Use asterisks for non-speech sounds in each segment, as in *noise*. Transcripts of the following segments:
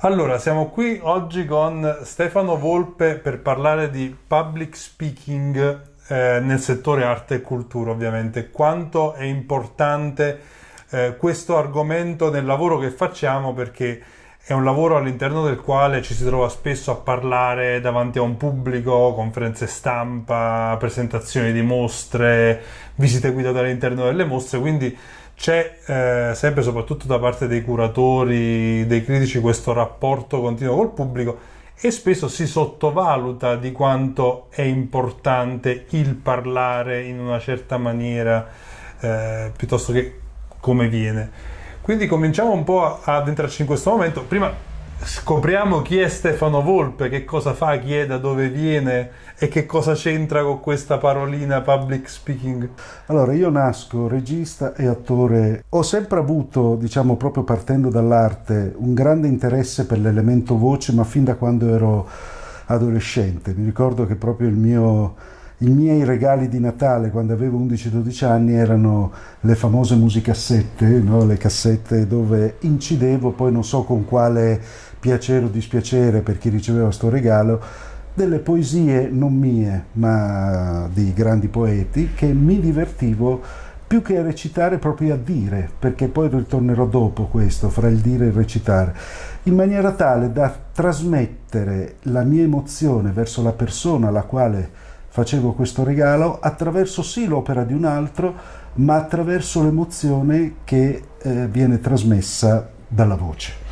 Allora, siamo qui oggi con Stefano Volpe per parlare di public speaking eh, nel settore arte e cultura, ovviamente. Quanto è importante eh, questo argomento nel lavoro che facciamo perché è un lavoro all'interno del quale ci si trova spesso a parlare davanti a un pubblico, conferenze stampa, presentazioni di mostre, visite guidate all'interno delle mostre, quindi c'è eh, sempre, soprattutto da parte dei curatori, dei critici, questo rapporto continuo col pubblico e spesso si sottovaluta di quanto è importante il parlare in una certa maniera eh, piuttosto che come viene. Quindi cominciamo un po' ad entrarci in questo momento. Prima scopriamo chi è Stefano Volpe, che cosa fa, chi è, da dove viene e che cosa c'entra con questa parolina public speaking. Allora, io nasco regista e attore. Ho sempre avuto, diciamo proprio partendo dall'arte, un grande interesse per l'elemento voce, ma fin da quando ero adolescente. Mi ricordo che proprio il mio i miei regali di Natale quando avevo 11-12 anni erano le famose musicassette, no? le cassette dove incidevo, poi non so con quale piacere o dispiacere per chi riceveva questo regalo, delle poesie non mie ma di grandi poeti che mi divertivo più che a recitare proprio a dire, perché poi ritornerò dopo questo, fra il dire e il recitare, in maniera tale da trasmettere la mia emozione verso la persona alla quale facevo questo regalo attraverso sì l'opera di un altro, ma attraverso l'emozione che eh, viene trasmessa dalla voce.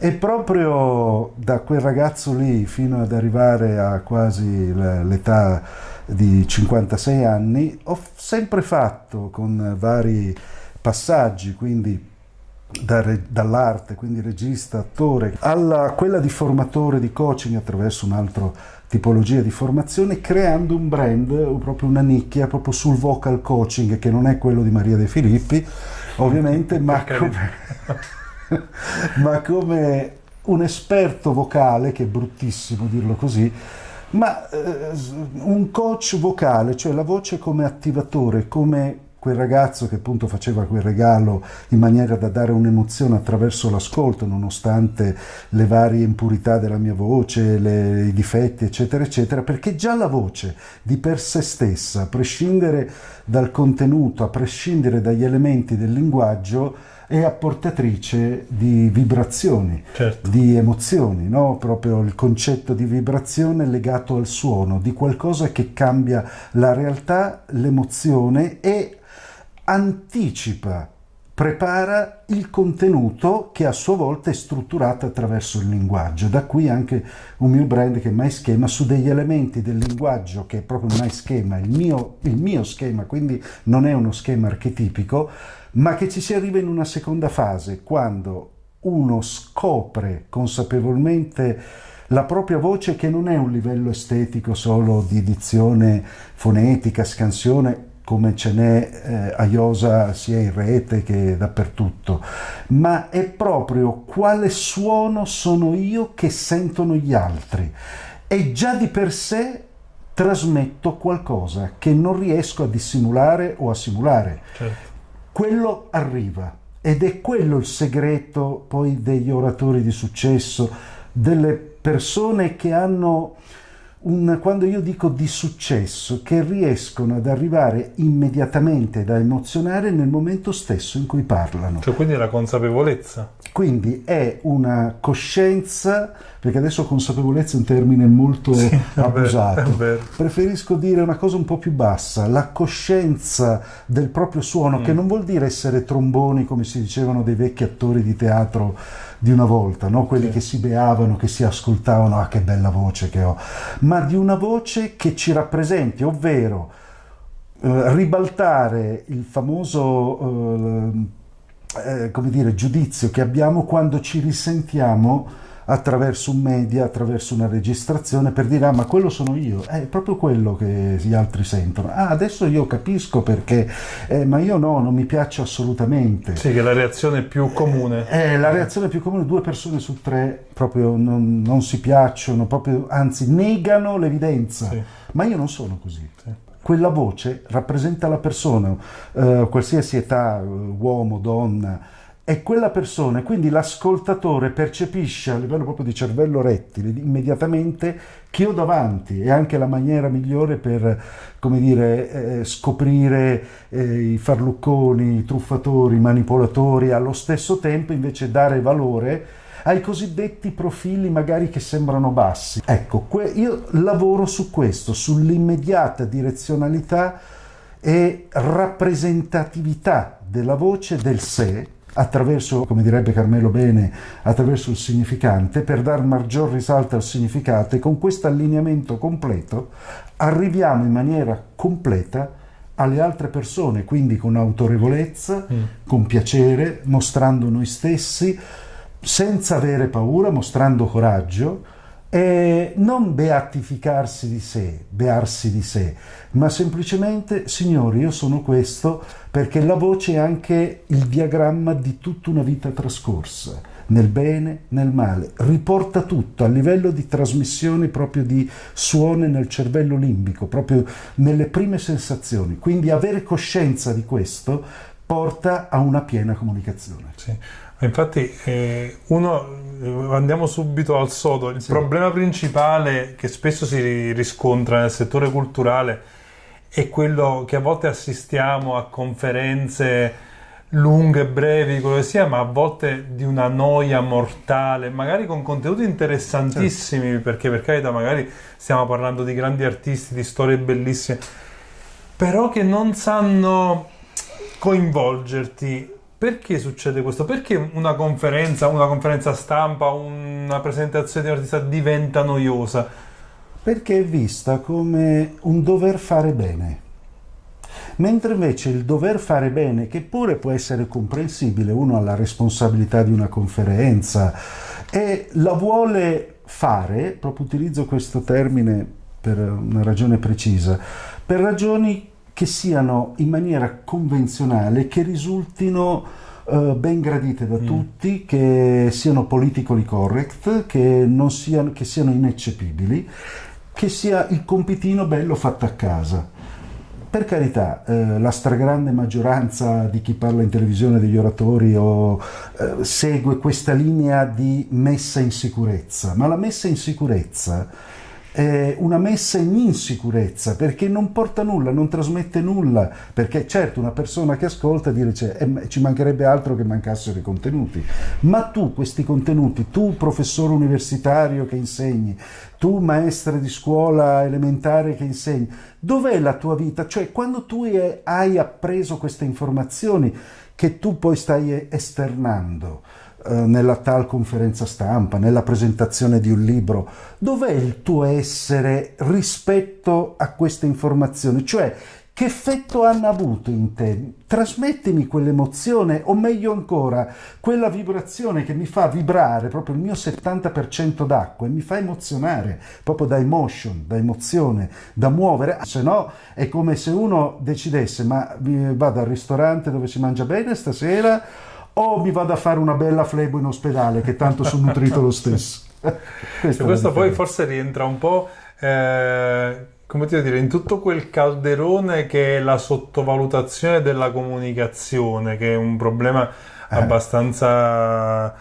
E proprio da quel ragazzo lì fino ad arrivare a quasi l'età di 56 anni ho sempre fatto con vari passaggi, quindi dall'arte, quindi regista, attore, alla quella di formatore di coaching attraverso un altro tipologia di formazione creando un brand, proprio una nicchia proprio sul vocal coaching che non è quello di Maria De Filippi ovviamente ma come, *laughs* ma come un esperto vocale che è bruttissimo dirlo così ma eh, un coach vocale cioè la voce come attivatore come quel ragazzo che appunto faceva quel regalo in maniera da dare un'emozione attraverso l'ascolto, nonostante le varie impurità della mia voce, le, i difetti, eccetera, eccetera, perché già la voce di per sé stessa, a prescindere dal contenuto, a prescindere dagli elementi del linguaggio, è apportatrice di vibrazioni, certo. di emozioni, no? proprio il concetto di vibrazione legato al suono, di qualcosa che cambia la realtà, l'emozione e anticipa, prepara il contenuto che a sua volta è strutturato attraverso il linguaggio. Da qui anche un mio brand che è MySchema su degli elementi del linguaggio che è proprio un MySchema, il mio, il mio schema, quindi non è uno schema archetipico, ma che ci si arriva in una seconda fase, quando uno scopre consapevolmente la propria voce che non è un livello estetico solo di dizione fonetica, scansione, come ce n'è eh, a Iosa sia in rete che dappertutto, ma è proprio quale suono sono io che sentono gli altri e già di per sé trasmetto qualcosa che non riesco a dissimulare o a simulare. Certo. Quello arriva ed è quello il segreto poi degli oratori di successo, delle persone che hanno un, quando io dico di successo, che riescono ad arrivare immediatamente da emozionare nel momento stesso in cui parlano. Cioè quindi la consapevolezza. Quindi è una coscienza, perché adesso consapevolezza è un termine molto sì, *laughs* abusato, preferisco dire una cosa un po' più bassa, la coscienza del proprio suono, mm. che non vuol dire essere tromboni come si dicevano dei vecchi attori di teatro di una volta, no? quelli sì. che si beavano, che si ascoltavano, ah che bella voce che ho, ma di una voce che ci rappresenti, ovvero eh, ribaltare il famoso eh, eh, come dire, giudizio che abbiamo quando ci risentiamo attraverso un media, attraverso una registrazione per dire ah ma quello sono io, è proprio quello che gli altri sentono. Ah adesso io capisco perché, eh, ma io no, non mi piace assolutamente. Sì, che è la reazione più comune. È la reazione più comune, due persone su tre proprio non, non si piacciono, proprio, anzi negano l'evidenza. Sì. Ma io non sono così. Sì quella voce rappresenta la persona, eh, qualsiasi età, uomo, donna, è quella persona, quindi l'ascoltatore percepisce a livello proprio di cervello rettile immediatamente che ho davanti, è anche la maniera migliore per, come dire, eh, scoprire eh, i farlucconi, i truffatori, i manipolatori, allo stesso tempo invece dare valore ai cosiddetti profili magari che sembrano bassi. Ecco, io lavoro su questo, sull'immediata direzionalità e rappresentatività della voce del sé attraverso, come direbbe Carmelo Bene, attraverso il significante, per dar maggior risalto al significato e con questo allineamento completo arriviamo in maniera completa alle altre persone, quindi con autorevolezza, mm. con piacere, mostrando noi stessi, senza avere paura, mostrando coraggio, e non beatificarsi di sé, bearsi di sé, ma semplicemente, signori, io sono questo perché la voce è anche il diagramma di tutta una vita trascorsa, nel bene, nel male, riporta tutto a livello di trasmissione proprio di suoni nel cervello limbico, proprio nelle prime sensazioni. Quindi avere coscienza di questo porta a una piena comunicazione. Sì. Infatti, eh, uno, eh, andiamo subito al sodo. Il sì. problema principale che spesso si riscontra nel settore culturale è quello che a volte assistiamo a conferenze lunghe, brevi, quello che sia, ma a volte di una noia mortale, magari con contenuti interessantissimi, certo. perché per carità magari stiamo parlando di grandi artisti, di storie bellissime, però che non sanno coinvolgerti perché succede questo? Perché una conferenza, una conferenza stampa, una presentazione di un artista diventa noiosa? Perché è vista come un dover fare bene. Mentre invece il dover fare bene, che pure può essere comprensibile, uno ha la responsabilità di una conferenza e la vuole fare, proprio utilizzo questo termine per una ragione precisa, per ragioni che siano in maniera convenzionale, che risultino uh, ben gradite da mm. tutti, che siano politically correct, che, siano, che siano ineccepibili, che sia il compitino bello fatto a casa. Per carità, eh, la stragrande maggioranza di chi parla in televisione degli oratori o, eh, segue questa linea di messa in sicurezza, ma la messa in sicurezza eh, una messa in insicurezza perché non porta nulla, non trasmette nulla, perché certo una persona che ascolta dice eh, ci mancherebbe altro che mancassero i contenuti, ma tu questi contenuti, tu professore universitario che insegni, tu maestra di scuola elementare che insegni, dov'è la tua vita? Cioè quando tu hai appreso queste informazioni che tu poi stai esternando, eh, nella tal conferenza stampa, nella presentazione di un libro, dov'è il tuo essere rispetto a queste informazioni? Cioè, che effetto hanno avuto in te? Trasmettimi quell'emozione, o meglio ancora, quella vibrazione che mi fa vibrare proprio il mio 70% d'acqua e mi fa emozionare, proprio da emotion, da emozione, da muovere. Se no è come se uno decidesse, ma vado al ristorante dove si mangia bene stasera o mi vado a fare una bella flebo in ospedale che tanto sono nutrito lo stesso. *laughs* questo poi forse rientra un po', eh, come ti dire, in tutto quel calderone che è la sottovalutazione della comunicazione, che è un problema eh. abbastanza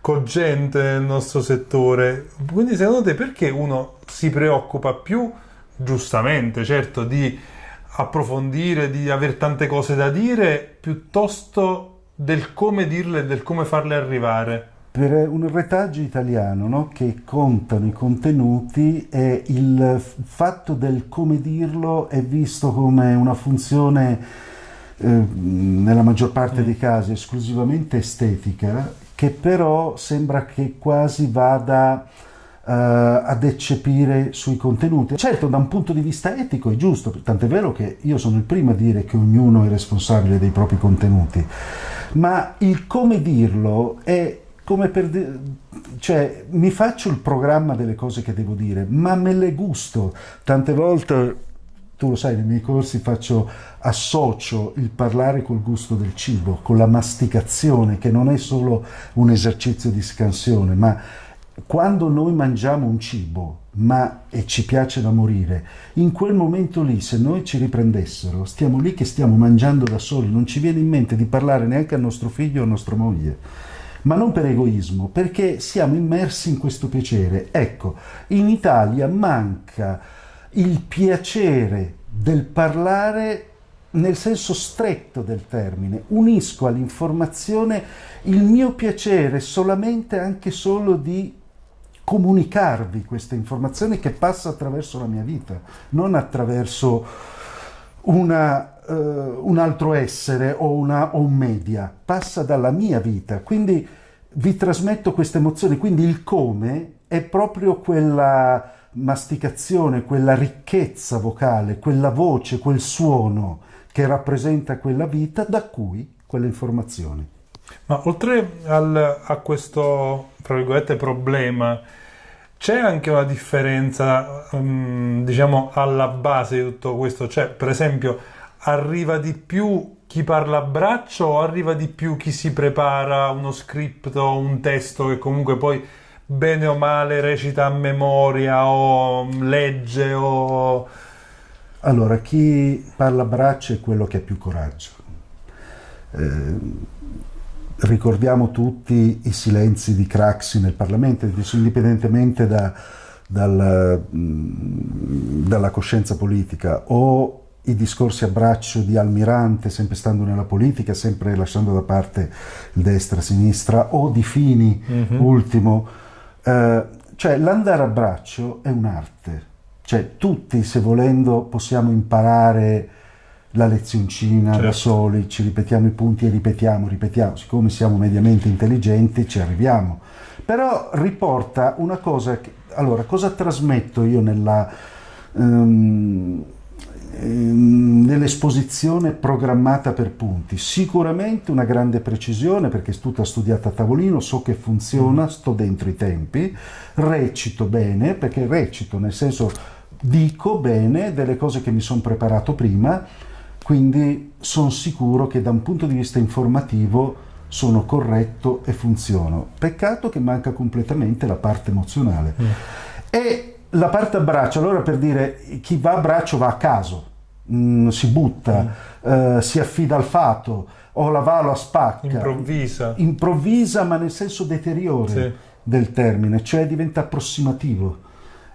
cogente nel nostro settore. Quindi secondo te perché uno si preoccupa più, giustamente, certo, di approfondire, di avere tante cose da dire, piuttosto del come dirle e del come farle arrivare. Per un retaggio italiano no, che contano i contenuti e il fatto del come dirlo è visto come una funzione eh, nella maggior parte mm. dei casi esclusivamente estetica che però sembra che quasi vada Uh, ad eccepire sui contenuti. Certo, da un punto di vista etico è giusto, tant'è vero che io sono il primo a dire che ognuno è responsabile dei propri contenuti, ma il come dirlo è come per dire, cioè mi faccio il programma delle cose che devo dire, ma me le gusto. Tante volte, tu lo sai, nei miei corsi faccio associo il parlare col gusto del cibo, con la masticazione, che non è solo un esercizio di scansione, ma quando noi mangiamo un cibo ma e ci piace da morire, in quel momento lì se noi ci riprendessero, stiamo lì che stiamo mangiando da soli, non ci viene in mente di parlare neanche al nostro figlio o a nostra moglie, ma non per egoismo, perché siamo immersi in questo piacere. Ecco, in Italia manca il piacere del parlare nel senso stretto del termine, unisco all'informazione il mio piacere solamente anche solo di comunicarvi questa informazione che passa attraverso la mia vita, non attraverso una, uh, un altro essere o, una, o un media, passa dalla mia vita. Quindi vi trasmetto queste emozioni, quindi il come è proprio quella masticazione, quella ricchezza vocale, quella voce, quel suono che rappresenta quella vita, da cui quelle informazioni. Ma oltre al, a questo, tra virgolette, problema, c'è anche una differenza, um, diciamo, alla base di tutto questo? Cioè, per esempio, arriva di più chi parla a braccio o arriva di più chi si prepara uno script o un testo che comunque poi bene o male recita a memoria o legge o... Allora, chi parla a braccio è quello che ha più coraggio. Eh, ricordiamo tutti i silenzi di Craxi nel Parlamento, indipendentemente da, dal, dalla coscienza politica, o i discorsi a braccio di Almirante, sempre stando nella politica, sempre lasciando da parte il destra-sinistra, o di Fini, mm-hmm. ultimo. Eh, cioè l'andare a braccio è un'arte, cioè tutti se volendo possiamo imparare la lezioncina certo. da soli, ci ripetiamo i punti e ripetiamo, ripetiamo, siccome siamo mediamente intelligenti ci arriviamo. Però riporta una cosa, che, allora cosa trasmetto io nella, um, nell'esposizione programmata per punti? Sicuramente una grande precisione perché è tutta studiata a tavolino, so che funziona, mm. sto dentro i tempi, recito bene perché recito nel senso dico bene delle cose che mi sono preparato prima, quindi sono sicuro che da un punto di vista informativo sono corretto e funziono. Peccato che manca completamente la parte emozionale. Mm. E la parte a braccio, allora per dire chi va a braccio va a caso, mm, si butta, mm. eh, si affida al fato, o la va la spacca. Improvvisa. Improvvisa ma nel senso deteriore sì. del termine, cioè diventa approssimativo.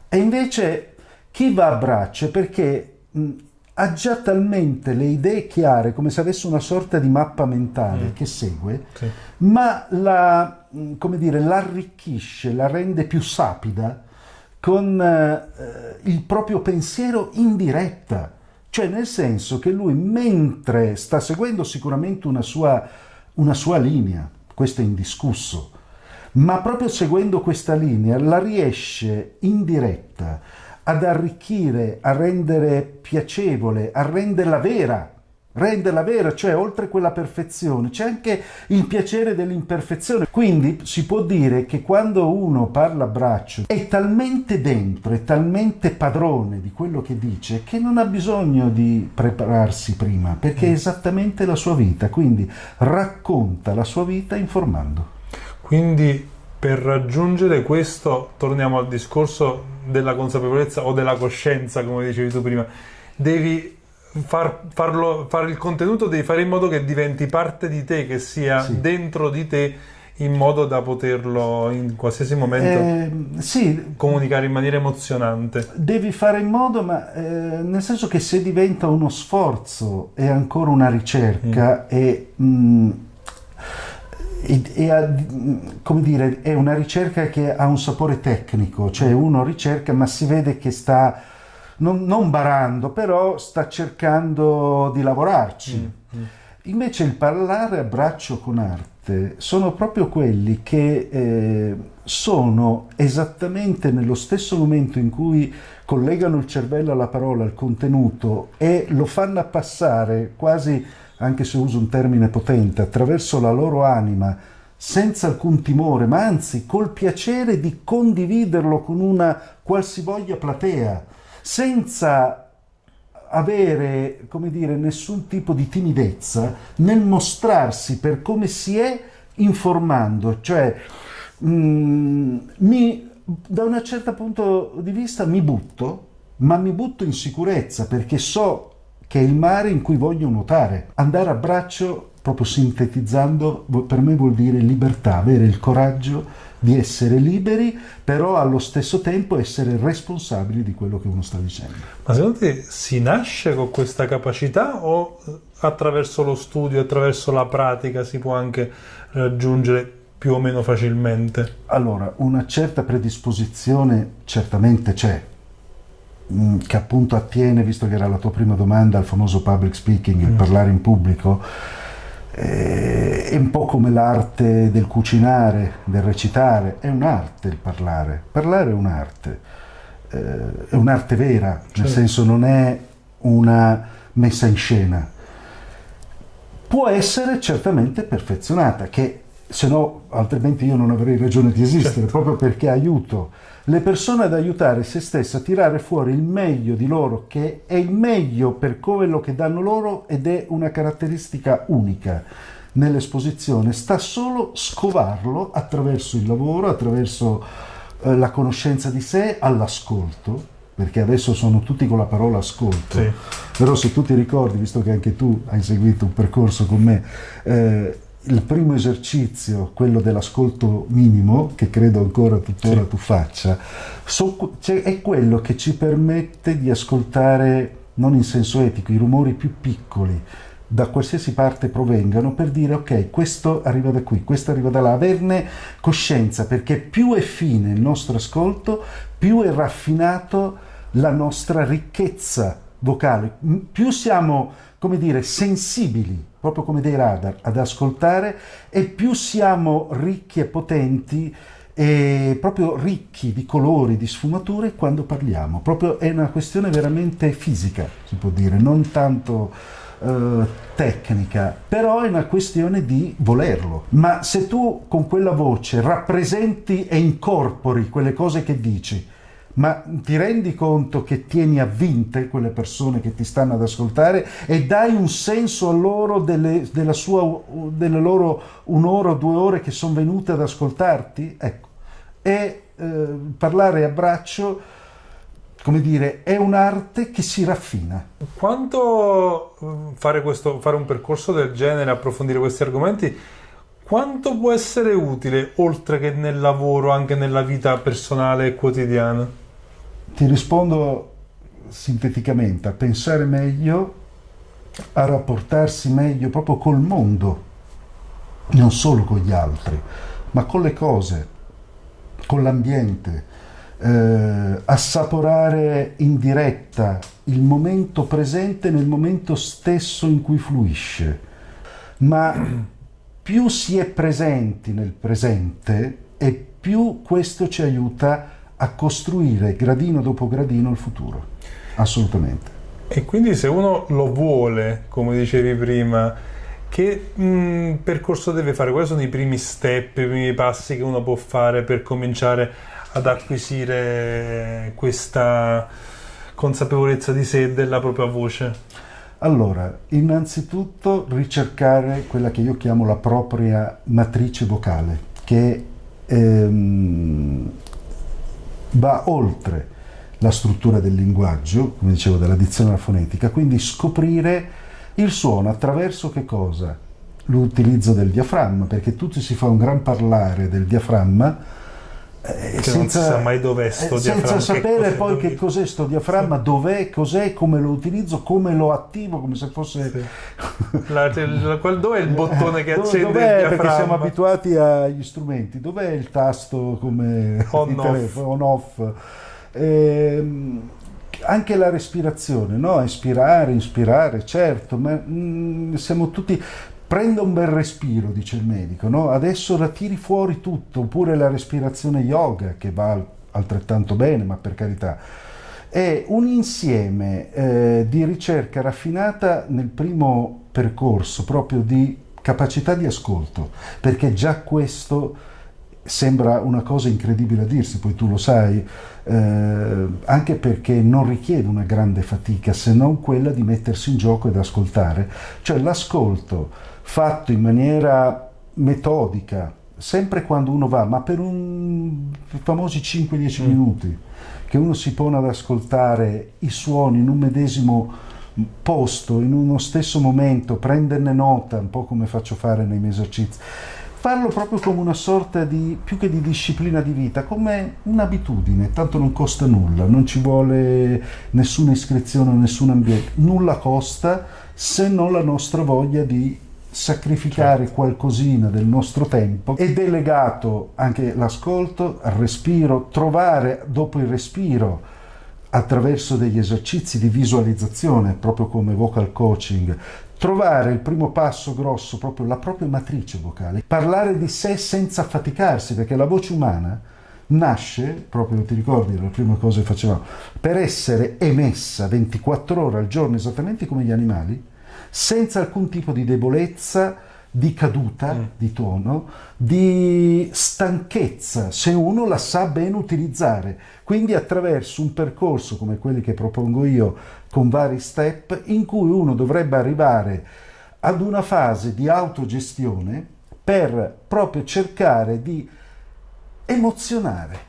E invece chi va a braccio è perché mh, ha già talmente le idee chiare, come se avesse una sorta di mappa mentale mm. che segue, sì. ma la, mm, come dire, l'arricchisce, la rende più sapida con eh, il proprio pensiero in diretta. Cioè nel senso che lui mentre sta seguendo sicuramente una sua, una sua linea, questo è indiscusso, ma proprio seguendo questa linea la riesce in diretta ad arricchire, a rendere piacevole, a renderla vera, renderla vera, cioè oltre quella perfezione c'è anche il piacere dell'imperfezione. Quindi si può dire che quando uno parla a braccio è talmente dentro, è talmente padrone di quello che dice che non ha bisogno di prepararsi prima, perché è esattamente la sua vita, quindi racconta la sua vita informando. Quindi per raggiungere questo torniamo al discorso della consapevolezza o della coscienza, come dicevi tu prima, devi far, farlo, fare il contenuto, devi fare in modo che diventi parte di te, che sia sì. dentro di te in modo da poterlo in qualsiasi momento eh, sì, comunicare in maniera emozionante. Devi fare in modo, ma eh, nel senso che se diventa uno sforzo è ancora una ricerca mm. e mh, mm, e, e come dire, è una ricerca che ha un sapore tecnico, cioè uno ricerca ma si vede che sta non, non barando, però sta cercando di lavorarci. Mm, mm. Invece il parlare a braccio con arte sono proprio quelli che eh, sono esattamente nello stesso momento in cui collegano il cervello alla parola, al contenuto e lo fanno passare quasi anche se uso un termine potente, attraverso la loro anima, senza alcun timore, ma anzi col piacere di condividerlo con una qualsivoglia platea, senza avere, come dire, nessun tipo di timidezza nel mostrarsi per come si è informando, cioè mm, mi, da un certo punto di vista mi butto, ma mi butto in sicurezza perché so che è il mare in cui voglio nuotare. Andare a braccio, proprio sintetizzando, per me vuol dire libertà, avere il coraggio di essere liberi, però allo stesso tempo essere responsabili di quello che uno sta dicendo. Ma secondo te si nasce con questa capacità o attraverso lo studio, attraverso la pratica si può anche raggiungere più o meno facilmente? Allora, una certa predisposizione certamente c'è, mm, che appunto attiene, visto che era la tua prima domanda, al famoso public speaking, il mm. parlare in pubblico eh, è un po' come l'arte del cucinare, del recitare, è un'arte il parlare. Parlare è un'arte, eh, è un'arte vera, certo. nel senso non è una messa in scena. Può essere certamente perfezionata, che se no altrimenti io non avrei ragione di esistere, certo. proprio perché aiuto le persone ad aiutare se stesse a tirare fuori il meglio di loro, che è il meglio per quello che danno loro ed è una caratteristica unica nell'esposizione, sta solo scovarlo attraverso il lavoro, attraverso eh, la conoscenza di sé, all'ascolto, perché adesso sono tutti con la parola ascolto, sì. però se tu ti ricordi, visto che anche tu hai seguito un percorso con me, eh, il primo esercizio, quello dell'ascolto minimo, che credo ancora tuttora sì. tu faccia, so, cioè, è quello che ci permette di ascoltare, non in senso etico, i rumori più piccoli, da qualsiasi parte provengano, per dire ok, questo arriva da qui, questo arriva da là, averne coscienza, perché più è fine il nostro ascolto, più è raffinato la nostra ricchezza vocale, più siamo, come dire, sensibili proprio come dei radar, ad ascoltare e più siamo ricchi e potenti e proprio ricchi di colori, di sfumature quando parliamo. Proprio è una questione veramente fisica, si può dire, non tanto eh, tecnica, però è una questione di volerlo. Ma se tu con quella voce rappresenti e incorpori quelle cose che dici, ma ti rendi conto che tieni a vinte quelle persone che ti stanno ad ascoltare e dai un senso a loro delle, sua, delle loro un'ora o due ore che sono venute ad ascoltarti? Ecco, e eh, parlare a braccio, come dire, è un'arte che si raffina. Quanto eh, fare, questo, fare un percorso del genere, approfondire questi argomenti, quanto può essere utile, oltre che nel lavoro, anche nella vita personale e quotidiana? Ti rispondo sinteticamente, a pensare meglio, a rapportarsi meglio proprio col mondo, non solo con gli altri, ma con le cose, con l'ambiente, eh, assaporare in diretta il momento presente nel momento stesso in cui fluisce. Ma più si è presenti nel presente e più questo ci aiuta a costruire gradino dopo gradino il futuro, assolutamente. E quindi se uno lo vuole, come dicevi prima, che mh, mm, percorso deve fare? Quali sono i primi step, i primi passi che uno può fare per cominciare ad acquisire questa consapevolezza di sé e della propria voce? Allora, innanzitutto ricercare quella che io chiamo la propria matrice vocale, che ehm, va oltre la struttura del linguaggio, come dicevo, della dizione fonetica, quindi scoprire il suono attraverso che cosa? L'utilizzo del diaframma, perché tutti si fa un gran parlare del diaframma eh, senza, non si sa mai dov'è sto eh, senza sapere poi che cos'è sto diaframma, dov'è, cos'è, come lo utilizzo, come lo attivo, come se fosse... Sì. *laughs* La, la, qual, dov'è il bottone che accende dov'è, il diaframma? Perché siamo abituati agli strumenti, dov'è il tasto come *laughs* on off. Telefono, on off? Eh, anche la respirazione, no? espirare, inspirare, certo, ma mm, siamo tutti prenda un bel respiro, dice il medico, no? adesso la tiri fuori tutto, oppure la respirazione yoga che va altrettanto bene, ma per carità. È un insieme eh, di ricerca raffinata nel primo percorso, proprio di capacità di ascolto, perché già questo sembra una cosa incredibile a dirsi, poi tu lo sai, eh, anche perché non richiede una grande fatica se non quella di mettersi in gioco ed ascoltare, cioè l'ascolto fatto in maniera metodica, sempre quando uno va, ma per un famosi 5-10 mm. minuti, che uno si pone ad ascoltare i suoni in un medesimo posto, in uno stesso momento, prenderne nota, un po' come faccio fare nei miei esercizi, farlo proprio come una sorta di, più che di disciplina di vita, come un'abitudine, tanto non costa nulla, non ci vuole nessuna iscrizione, nessun ambiente, nulla costa se non la nostra voglia di sacrificare certo. qualcosina del nostro tempo ed è legato anche l'ascolto al respiro, trovare dopo il respiro attraverso degli esercizi di visualizzazione, proprio come vocal coaching, trovare il primo passo grosso, proprio la propria matrice vocale, parlare di sé senza affaticarsi, perché la voce umana nasce, proprio ti ricordi le prime cose che facevamo, per essere emessa 24 ore al giorno, esattamente come gli animali, senza alcun tipo di debolezza, di caduta mm. di tono, di stanchezza, se uno la sa ben utilizzare. Quindi attraverso un percorso come quelli che propongo io, con vari step, in cui uno dovrebbe arrivare ad una fase di autogestione per proprio cercare di emozionare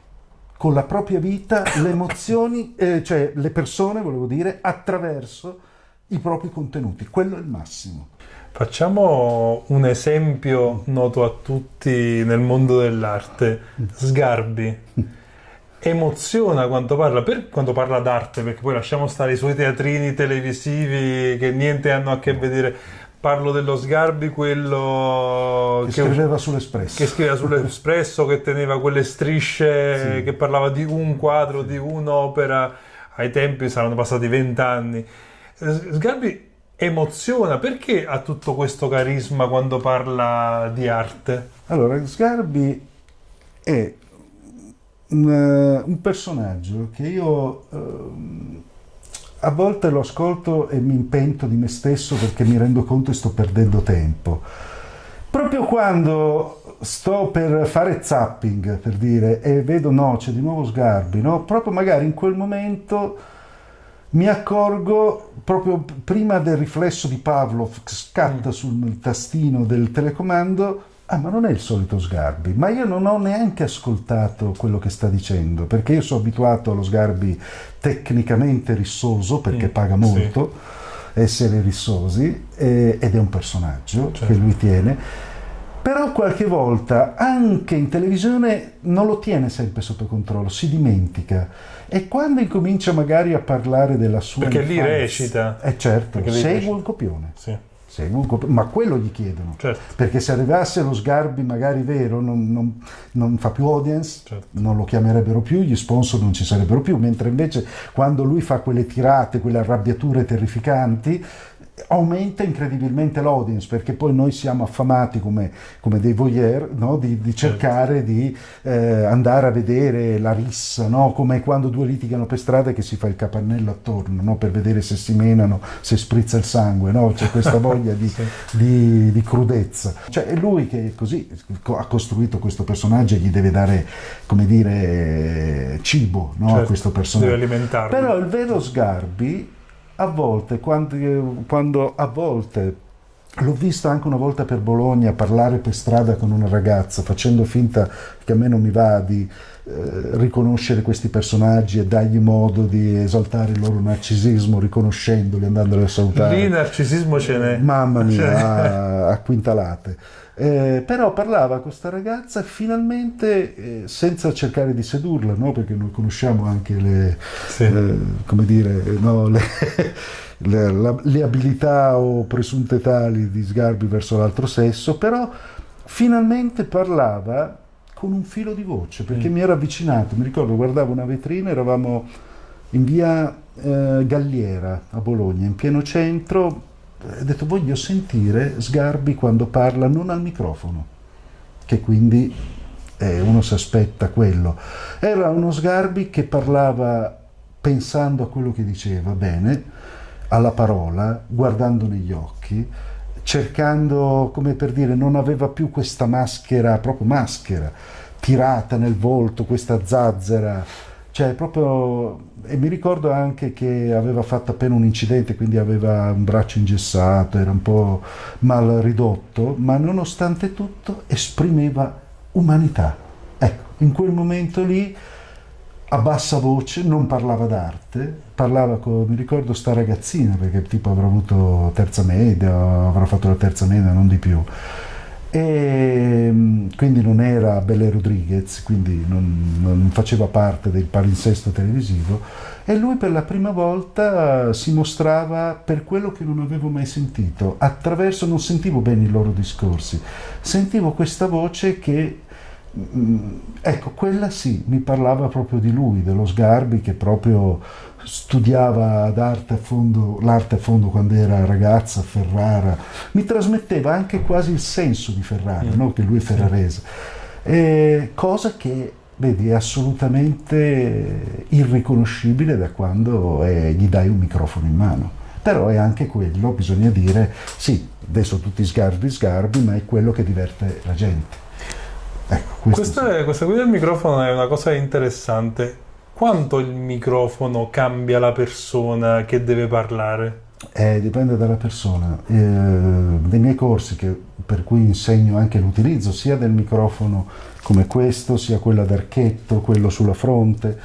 con la propria vita le emozioni, eh, cioè le persone, volevo dire, attraverso i propri contenuti. Quello è il massimo. Facciamo un esempio noto a tutti nel mondo dell'arte. Sgarbi. *laughs* Emoziona quando parla, per, quando parla d'arte, perché poi lasciamo stare i suoi teatrini televisivi che niente hanno a che vedere. Parlo dello Sgarbi, quello che, che scriveva sull'Espresso. Che scriveva sull'Espresso, che teneva quelle strisce, sì. che parlava di un quadro, di un'opera. Ai tempi saranno passati vent'anni. Sgarbi emoziona, perché ha tutto questo carisma quando parla di arte? Allora, Sgarbi è un, eh, un personaggio che io uh, a volte lo ascolto e mi impento di me stesso perché mi rendo conto che sto perdendo tempo. Proprio quando sto per fare zapping, per dire, e vedo no, c'è di nuovo Sgarbi, no? proprio magari in quel momento mi accorgo proprio prima del riflesso di Pavlov che scatta mm. sul tastino del telecomando ah ma non è il solito Sgarbi ma io non ho neanche ascoltato quello che sta dicendo perché io sono abituato allo Sgarbi tecnicamente rissoso perché mm, paga molto sì. essere rissosi eh, ed è un personaggio certo. che lui tiene però qualche volta anche in televisione non lo tiene sempre sotto controllo, si dimentica e quando incomincia magari a parlare della sua perché infanzia, lì recita eh certo, segue il copione sì. segue il copione, ma quello gli chiedono certo. perché se arrivasse lo Sgarbi magari vero non, non, non fa più audience certo. non lo chiamerebbero più, gli sponsor non ci sarebbero più mentre invece quando lui fa quelle tirate, quelle arrabbiature terrificanti aumenta incredibilmente l'audience perché poi noi siamo affamati come, come dei voyeur no? di, di, certo. cercare di eh, andare a vedere la rissa no? come quando due litigano per strada che si fa il capannello attorno no? per vedere se si menano se sprizza il sangue c'è questa *laughs* voglia di, di, di, crudezza cioè è lui che così ha costruito questo personaggio e gli deve dare come dire cibo certo. a questo personaggio però il vero Sgarbi a volte, quando, quando a volte L'ho visto anche una volta per Bologna parlare per strada con una ragazza facendo finta che a me non mi va di eh, riconoscere questi personaggi e dargli modo di esaltare il loro narcisismo riconoscendoli, andandoli a salutare. Lì narcisismo ce n'è. Mamma mia, a, a quintalate. Eh, però parlava questa ragazza finalmente eh, senza cercare di sedurla, no? perché noi conosciamo anche le, sì. eh, come dire, no? le, le, la, le, abilità o presunte tali di Sgarbi verso l'altro sesso, però finalmente parlava con un filo di voce, perché mm. mi era avvicinato, mi ricordo, guardavo una vetrina, eravamo in via eh, Galliera a Bologna, in pieno centro, ho detto voglio sentire Sgarbi quando parla non al microfono, che quindi eh, uno si aspetta quello. Era uno Sgarbi che parlava pensando a quello che diceva, bene, alla parola, guardando negli occhi, cercando, come per dire, non aveva più questa maschera, proprio maschera, tirata nel volto, questa zazzera, cioè proprio e mi ricordo anche che aveva fatto appena un incidente, quindi aveva un braccio ingessato, era un po' mal ridotto, ma nonostante tutto esprimeva umanità. Ecco, in quel momento lì a bassa voce, non parlava d'arte, parlava con, mi ricordo sta ragazzina, perché tipo avrà avuto terza media, avrà fatto la terza media, non di più. E mm, quindi non era Belle Rodriguez, quindi non, non faceva parte del palinsesto televisivo. E lui per la prima volta si mostrava per quello che non avevo mai sentito, attraverso, non sentivo bene i loro discorsi, sentivo questa voce che ecco, quella sì, mi parlava proprio di lui, dello Sgarbi che proprio studiava d'arte a fondo, l'arte a fondo quando era ragazza a Ferrara, mi trasmetteva anche quasi il senso di Ferrara, mm. no? che lui è ferrarese, e cosa che vedi è assolutamente irriconoscibile da quando è, gli dai un microfono in mano. Però è anche quello, bisogna dire, sì, adesso tutti sgarbi sgarbi, ma è quello che diverte la gente. Ecco, questa, sì. questa qui del microfono è una cosa interessante. Quanto il microfono cambia la persona che deve parlare? Eh, dipende dalla persona. Eh, nei miei corsi, che, per cui insegno anche l'utilizzo sia del microfono come questo, sia quello ad archetto, quello sulla fronte,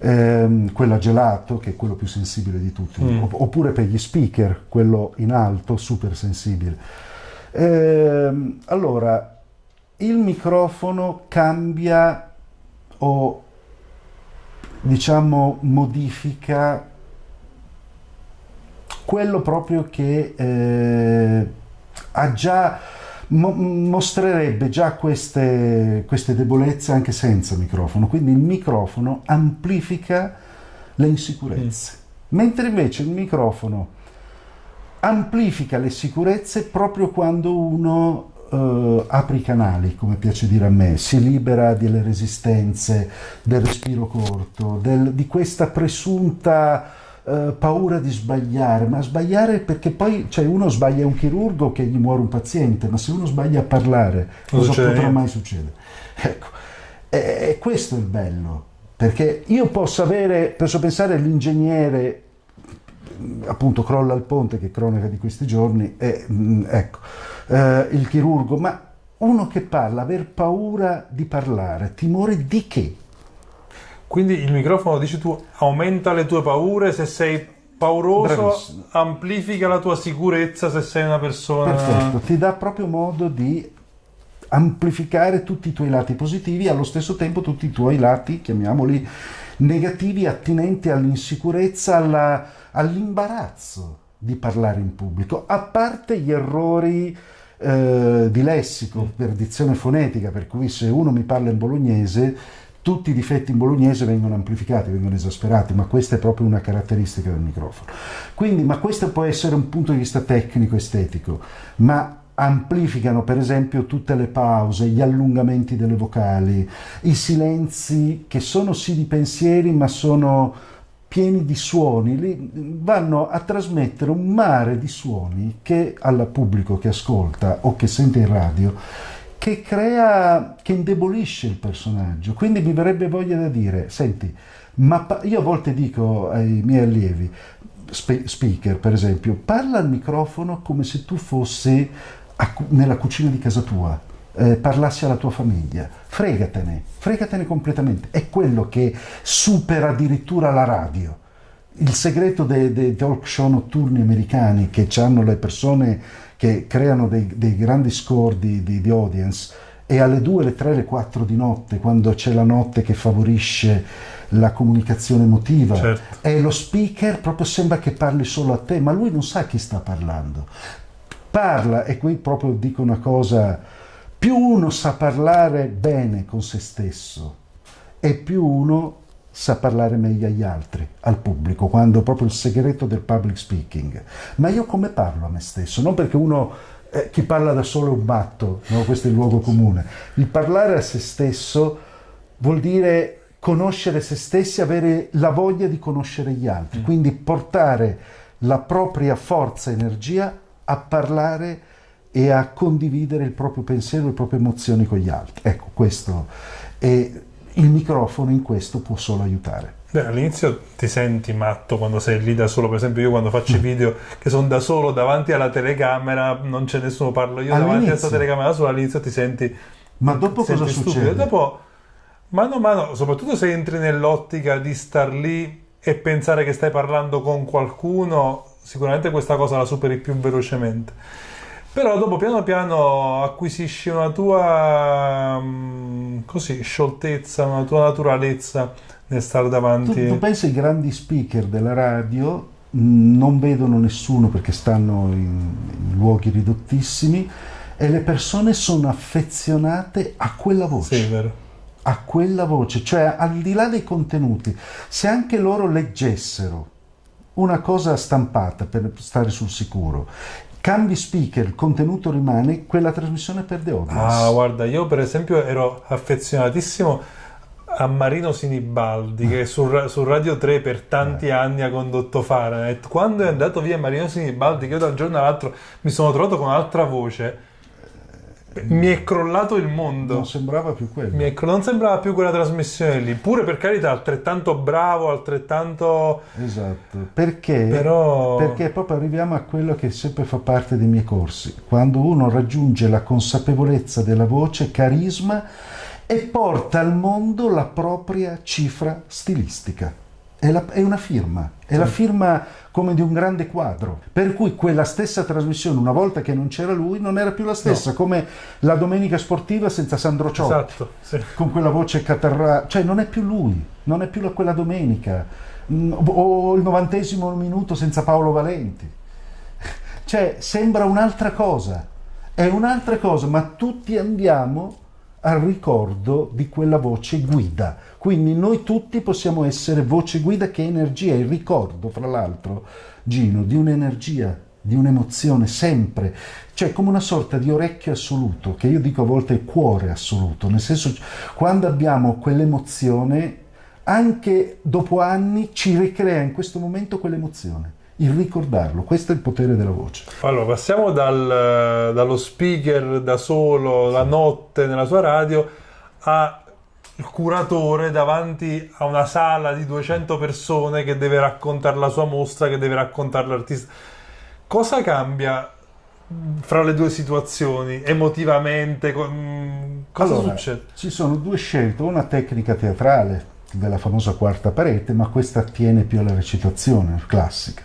ehm, quello a gelato, che è quello più sensibile di tutti, mm. oppure per gli speaker, quello in alto, super sensibile. Eh, allora, il microfono cambia o diciamo modifica quello proprio che eh, ha già mo mostrerebbe già queste, queste debolezze anche senza microfono quindi il microfono amplifica le insicurezze mm. mentre invece il microfono amplifica le sicurezze proprio quando uno uh, apre i canali, come piace dire a me, si libera delle resistenze, del respiro corto, del, di questa presunta uh, paura di sbagliare, ma sbagliare perché poi cioè uno sbaglia un chirurgo che gli muore un paziente, ma se uno sbaglia a parlare, cosa potrà mai succedere? Ecco, e, e questo è il bello, perché io posso avere, posso pensare all'ingegnere appunto crolla il ponte che è cronaca di questi giorni e mm, ecco eh, il chirurgo ma uno che parla aver paura di parlare timore di che quindi il microfono dici tu aumenta le tue paure se sei pauroso Bravissimo. amplifica la tua sicurezza se sei una persona perfetto ti dà proprio modo di amplificare tutti i tuoi lati positivi e allo stesso tempo tutti i tuoi lati chiamiamoli negativi attinenti all'insicurezza all'imbarazzo di parlare in pubblico, a parte gli errori eh, di lessico per dizione fonetica, per cui se uno mi parla in bolognese tutti i difetti in bolognese vengono amplificati, vengono esasperati, ma questa è proprio una caratteristica del microfono. Quindi, ma questo può essere un punto di vista tecnico, estetico, ma amplificano per esempio tutte le pause, gli allungamenti delle vocali, i silenzi che sono sì di pensieri, ma sono pieni di suoni, vanno a trasmettere un mare di suoni che al pubblico che ascolta o che sente in radio che crea, che indebolisce il personaggio. Quindi mi verrebbe voglia da dire, senti, ma io a volte dico ai miei allievi, speaker per esempio, parla al microfono come se tu fossi nella cucina di casa tua eh, parlassi alla tua famiglia. Fregatene, fregatene completamente. È quello che supera addirittura la radio. Il segreto dei, dei talk show notturni americani che hanno le persone che creano dei, dei grandi score di, di, di audience e alle 2, le 3, le 4 di notte, quando c'è la notte che favorisce la comunicazione emotiva certo. e lo speaker proprio sembra che parli solo a te, ma lui non sa chi sta parlando. Parla, e qui proprio dico una cosa più uno sa parlare bene con se stesso e più uno sa parlare meglio agli altri, al pubblico, quando proprio il segreto del public speaking. Ma io come parlo a me stesso? Non perché uno, eh, chi parla da solo è un matto, no? questo è il luogo comune. Il parlare a se stesso vuol dire conoscere se stessi, avere la voglia di conoscere gli altri, mm. quindi portare la propria forza e energia a parlare e a condividere il proprio pensiero, le proprie emozioni con gli altri. Ecco, questo. E il microfono in questo può solo aiutare. Beh, all'inizio ti senti matto quando sei lì da solo, per esempio io quando faccio i mm. video che sono da solo davanti alla telecamera, non c'è nessuno, parlo io davanti a questa telecamera da solo, all'inizio ti senti Ma dopo cosa senti succede? stupido. Dopo, mano a mano, soprattutto se entri nell'ottica di star lì e pensare che stai parlando con qualcuno, sicuramente questa cosa la superi più velocemente. Però dopo piano piano acquisisci una tua mm, così, scioltezza, una tua naturalezza nel stare Tu, davanti. tu pensi ai grandi speaker della radio non vedono nessuno perché stanno in, in luoghi ridottissimi e le persone sono affezionate a quella voce. Sì, vero. a quella voce, cioè al di là dei contenuti, se anche loro leggessero una cosa stampata per stare sul sicuro, cambi speaker, il contenuto rimane, quella trasmissione perde audience. Ah, guarda, io per esempio ero affezionatissimo a Marino Sinibaldi che su, su Radio 3 per tanti anni ha condotto Fahrenheit. Quando è andato via Marino Sinibaldi, che io da un giorno all'altro mi sono trovato con un'altra voce, mi è crollato il mondo. non sembrava più quello. Mi è non sembrava più quella trasmissione lì, pure per carità, altrettanto bravo, altrettanto. Esatto, perché, Però- perché proprio arriviamo a quello che sempre fa parte dei miei corsi, quando uno raggiunge la consapevolezza della voce, carisma e porta al mondo la propria cifra stilistica. È, la- è una firma, è la firma come di un grande quadro, per cui quella stessa trasmissione, una volta che non c'era lui, non era più la stessa, come la domenica sportiva senza Sandro Ciotti Esatto, sì. con quella voce catarra, cioè non è più lui, non è più la- quella domenica, Mm, o il novantesimo minuto senza Paolo Valenti. *laughs* Cioè sembra un'altra cosa, è un'altra cosa, ma tutti andiamo al ricordo di quella voce guida. Quindi noi tutti possiamo essere voce guida che è energia, il ricordo, fra l'altro, Gino, di un'energia, di un'emozione sempre, cioè come una sorta di orecchio assoluto, che io dico a volte cuore assoluto, nel senso quando abbiamo quell'emozione, anche dopo anni ci ricrea in questo momento quell'emozione, il ricordarlo, questo è il potere della voce. Allora, passiamo dal- dallo speaker da solo la notte nella sua radio al curatore davanti a una sala di 200 persone che deve raccontare la sua mostra, che deve raccontare l'artista. Cosa cambia mh, fra le due situazioni emotivamente? Mh, Cosa Allora, succede? Ci sono due scelte, una tecnica teatrale della famosa quarta parete, ma questa attiene più alla recitazione classica.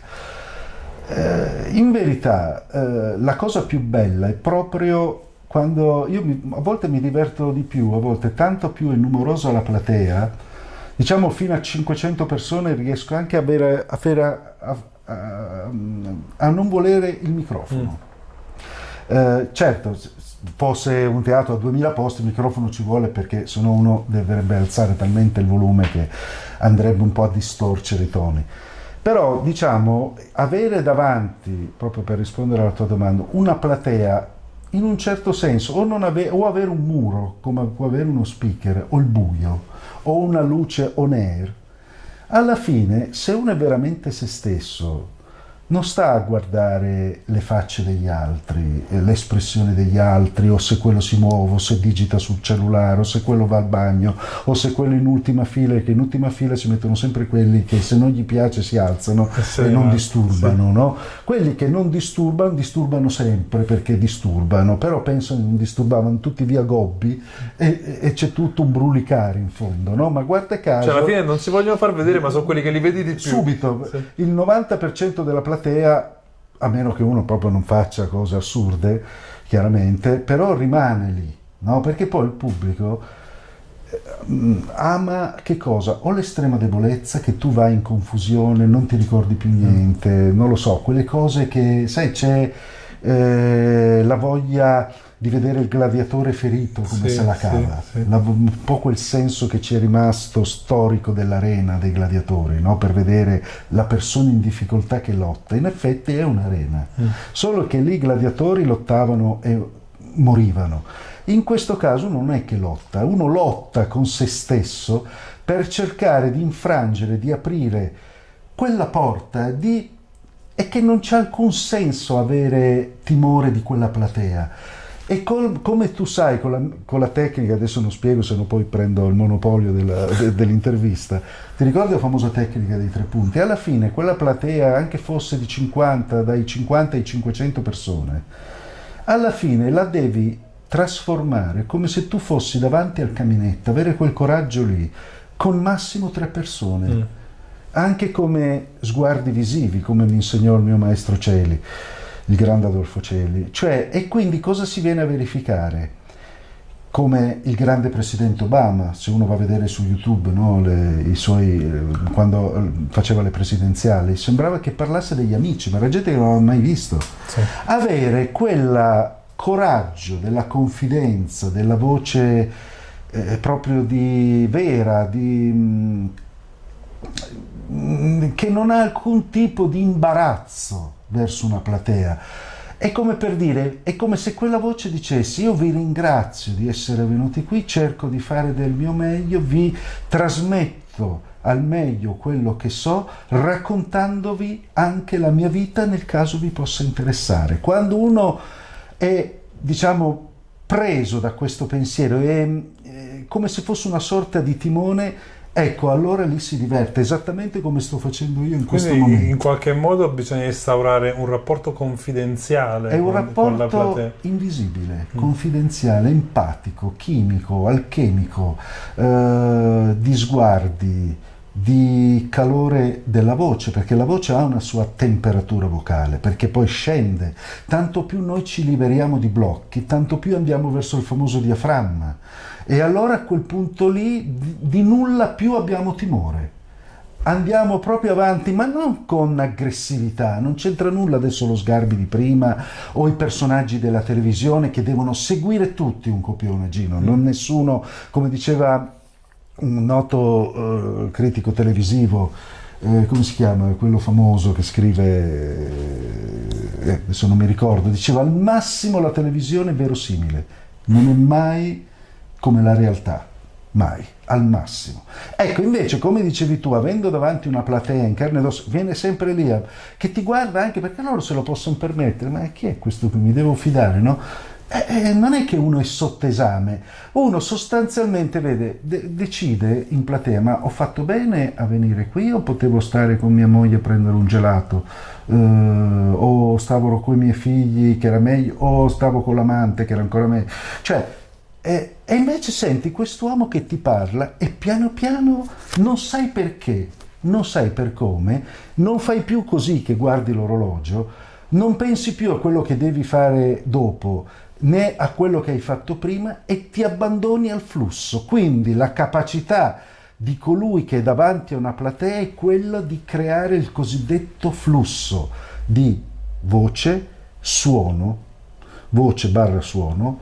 Eh, in verità, eh, la cosa più bella è proprio quando io mi- a volte mi diverto di più, a volte tanto più è numerosa la platea, diciamo fino a 500 persone riesco anche a, avere, a, fare- a- a- a non volere il microfono. Eh, certo, se fosse un teatro a 2000 posti, il microfono ci vuole perché sennò uno dovrebbe alzare talmente il volume che andrebbe un po' a distorcere i toni. Però diciamo, avere davanti, proprio per rispondere alla tua domanda, una platea in un certo senso, o, ave- o avere un muro, come può avere uno speaker, o il buio, o una luce on air, alla fine, se uno è veramente se stesso, non sta a guardare le facce degli altri, eh, l'espressione degli altri, o se quello si muove, o se digita sul cellulare, o se quello va al bagno, o se quello in ultima fila, che in ultima fila ci mettono sempre quelli che se non gli piace si alzano Eh sì, e non ma- disturbano, no? Quelli che non disturbano, disturbano sempre perché disturbano, però penso che non disturbavano tutti via Gobbi e, e c'è tutto un brulicare in fondo, no? Ma guarda caso... Cioè, alla fine non si vogliono far vedere, ma sono quelli che li vedi di più. Subito, Sì. il 90% della platea, a meno che uno proprio non faccia cose assurde, chiaramente, però rimane lì, no? Perché poi il pubblico eh, ama che cosa? O l'estrema debolezza, che tu vai in confusione, non ti ricordi più niente, non lo so, quelle cose che, sai, c'è eh, la voglia di vedere il gladiatore ferito come Sì, se la sì, cava, sì. La- un po' quel senso che ci è rimasto storico dell'arena dei gladiatori, no? per vedere la persona in difficoltà che lotta. In effetti è un'arena, Mm. solo che lì i gladiatori lottavano e morivano. In questo caso non è che lotta, uno lotta con se stesso per cercare di infrangere, di aprire quella porta di... e che non c'è alcun senso avere timore di quella platea. E col- come tu sai, con la, con la tecnica, adesso non spiego se no poi prendo il monopolio della- de- dell'intervista, ti ricordi la famosa tecnica dei tre punti? Alla fine quella platea, anche fosse di 50, dai 50 ai 500 persone, alla fine la devi trasformare come se tu fossi davanti al caminetto, avere quel coraggio lì, con massimo tre persone, mm. anche come sguardi visivi, come mi insegnò il mio maestro Celi, il grande Adolfo Celi. Cioè, e quindi cosa si viene a verificare? come il grande presidente Obama, se uno va a vedere su YouTube no, le, suoi, eh, quando eh, faceva le presidenziali, sembrava che parlasse degli amici, ma era gente che non aveva mai visto. Sì. Avere quel coraggio della confidenza, della voce eh, proprio di vera, di, mh, mm, che non ha alcun tipo di imbarazzo verso una platea è come per dire, è come se quella voce dicesse io vi ringrazio di essere venuti qui, cerco di fare del mio meglio, vi trasmetto al meglio quello che so, raccontandovi anche la mia vita nel caso vi possa interessare. Quando uno è, diciamo, preso da questo pensiero, è, è come se fosse una sorta di timone, Ecco, allora lì si diverte, esattamente come sto facendo io in questo Quindi, momento. In qualche modo bisogna instaurare un rapporto confidenziale. È un con, rapporto con invisibile, mm. confidenziale, empatico, chimico, alchemico, eh, di sguardi, di calore della voce, perché la voce ha una sua temperatura vocale, perché poi scende. Tanto più noi ci liberiamo di blocchi, tanto più andiamo verso il famoso diaframma e allora a quel punto lì di, nulla più abbiamo timore. Andiamo proprio avanti, ma non con aggressività, non c'entra nulla adesso lo Sgarbi di prima o i personaggi della televisione che devono seguire tutti un copione, Gino, non nessuno, come diceva un noto uh, critico televisivo, eh, come si chiama, quello famoso che scrive, eh, adesso non mi ricordo, diceva al massimo la televisione è verosimile, non è mai come la realtà, mai, al massimo. Ecco, invece, come dicevi tu, avendo davanti una platea in carne ed ossa, viene sempre lì a, che ti guarda anche perché loro se lo possono permettere, ma chi è questo che mi devo fidare, no? Eh, eh, non è che uno è sotto esame, uno sostanzialmente vede, de- decide in platea, ma ho fatto bene a venire qui o potevo stare con mia moglie a prendere un gelato? Uh, o stavo con i miei figli che era meglio, o stavo con l'amante che era ancora meglio. Cioè, e, e invece senti quest'uomo che ti parla e piano piano non sai perché, non sai per come, non fai più così che guardi l'orologio, non pensi più a quello che devi fare dopo, né a quello che hai fatto prima e ti abbandoni al flusso. Quindi la capacità di colui che è davanti a una platea è quella di creare il cosiddetto flusso di voce, suono, voce barra suono,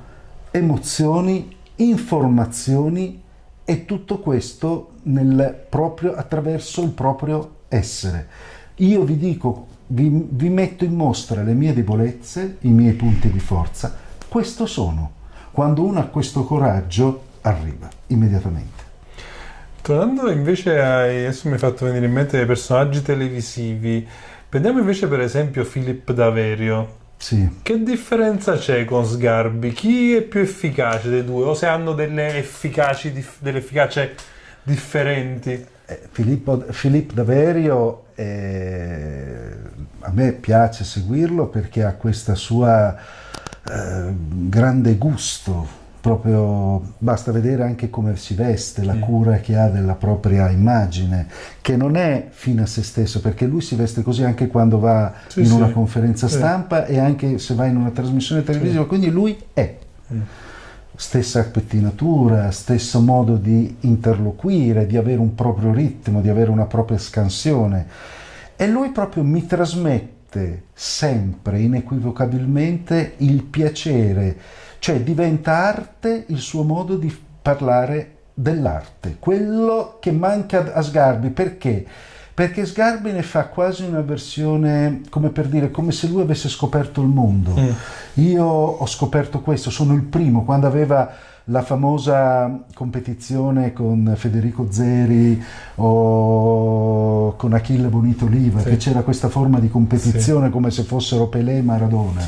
emozioni, informazioni e tutto questo proprio, attraverso il proprio essere. Io vi dico, vi, vi metto in mostra le mie debolezze, i miei punti di forza, questo sono. Quando uno ha questo coraggio arriva immediatamente. Tornando invece ai, adesso mi hai fatto venire in mente dei personaggi televisivi, prendiamo invece per esempio Filippo Daverio, sì. Che differenza c'è con Sgarbi? Chi è più efficace dei due? O se hanno delle, efficaci, delle efficacie differenti? Eh, Filippo, Filippo Daverio eh, a me piace seguirlo perché ha questa sua eh, grande gusto proprio basta vedere anche come si veste, la cura che ha della propria immagine, che non è fine a se stesso, perché lui si veste così anche quando va sì, in una conferenza stampa e anche se va in una trasmissione televisiva, quindi lui è. Stessa pettinatura, stesso modo di interloquire, di avere un proprio ritmo, di avere una propria scansione. E lui proprio mi trasmette sempre, inequivocabilmente, il piacere cioè diventa arte il suo modo di parlare dell'arte, quello che manca a Sgarbi, perché? Perché Sgarbi ne fa quasi una versione, come per dire, come se lui avesse scoperto il mondo. Mm. Io ho scoperto questo, sono il primo, quando aveva la famosa competizione con Federico Zeri o con Achille Bonito Oliva, sì. che c'era questa forma di competizione sì. come se fossero Pelé e Maradona.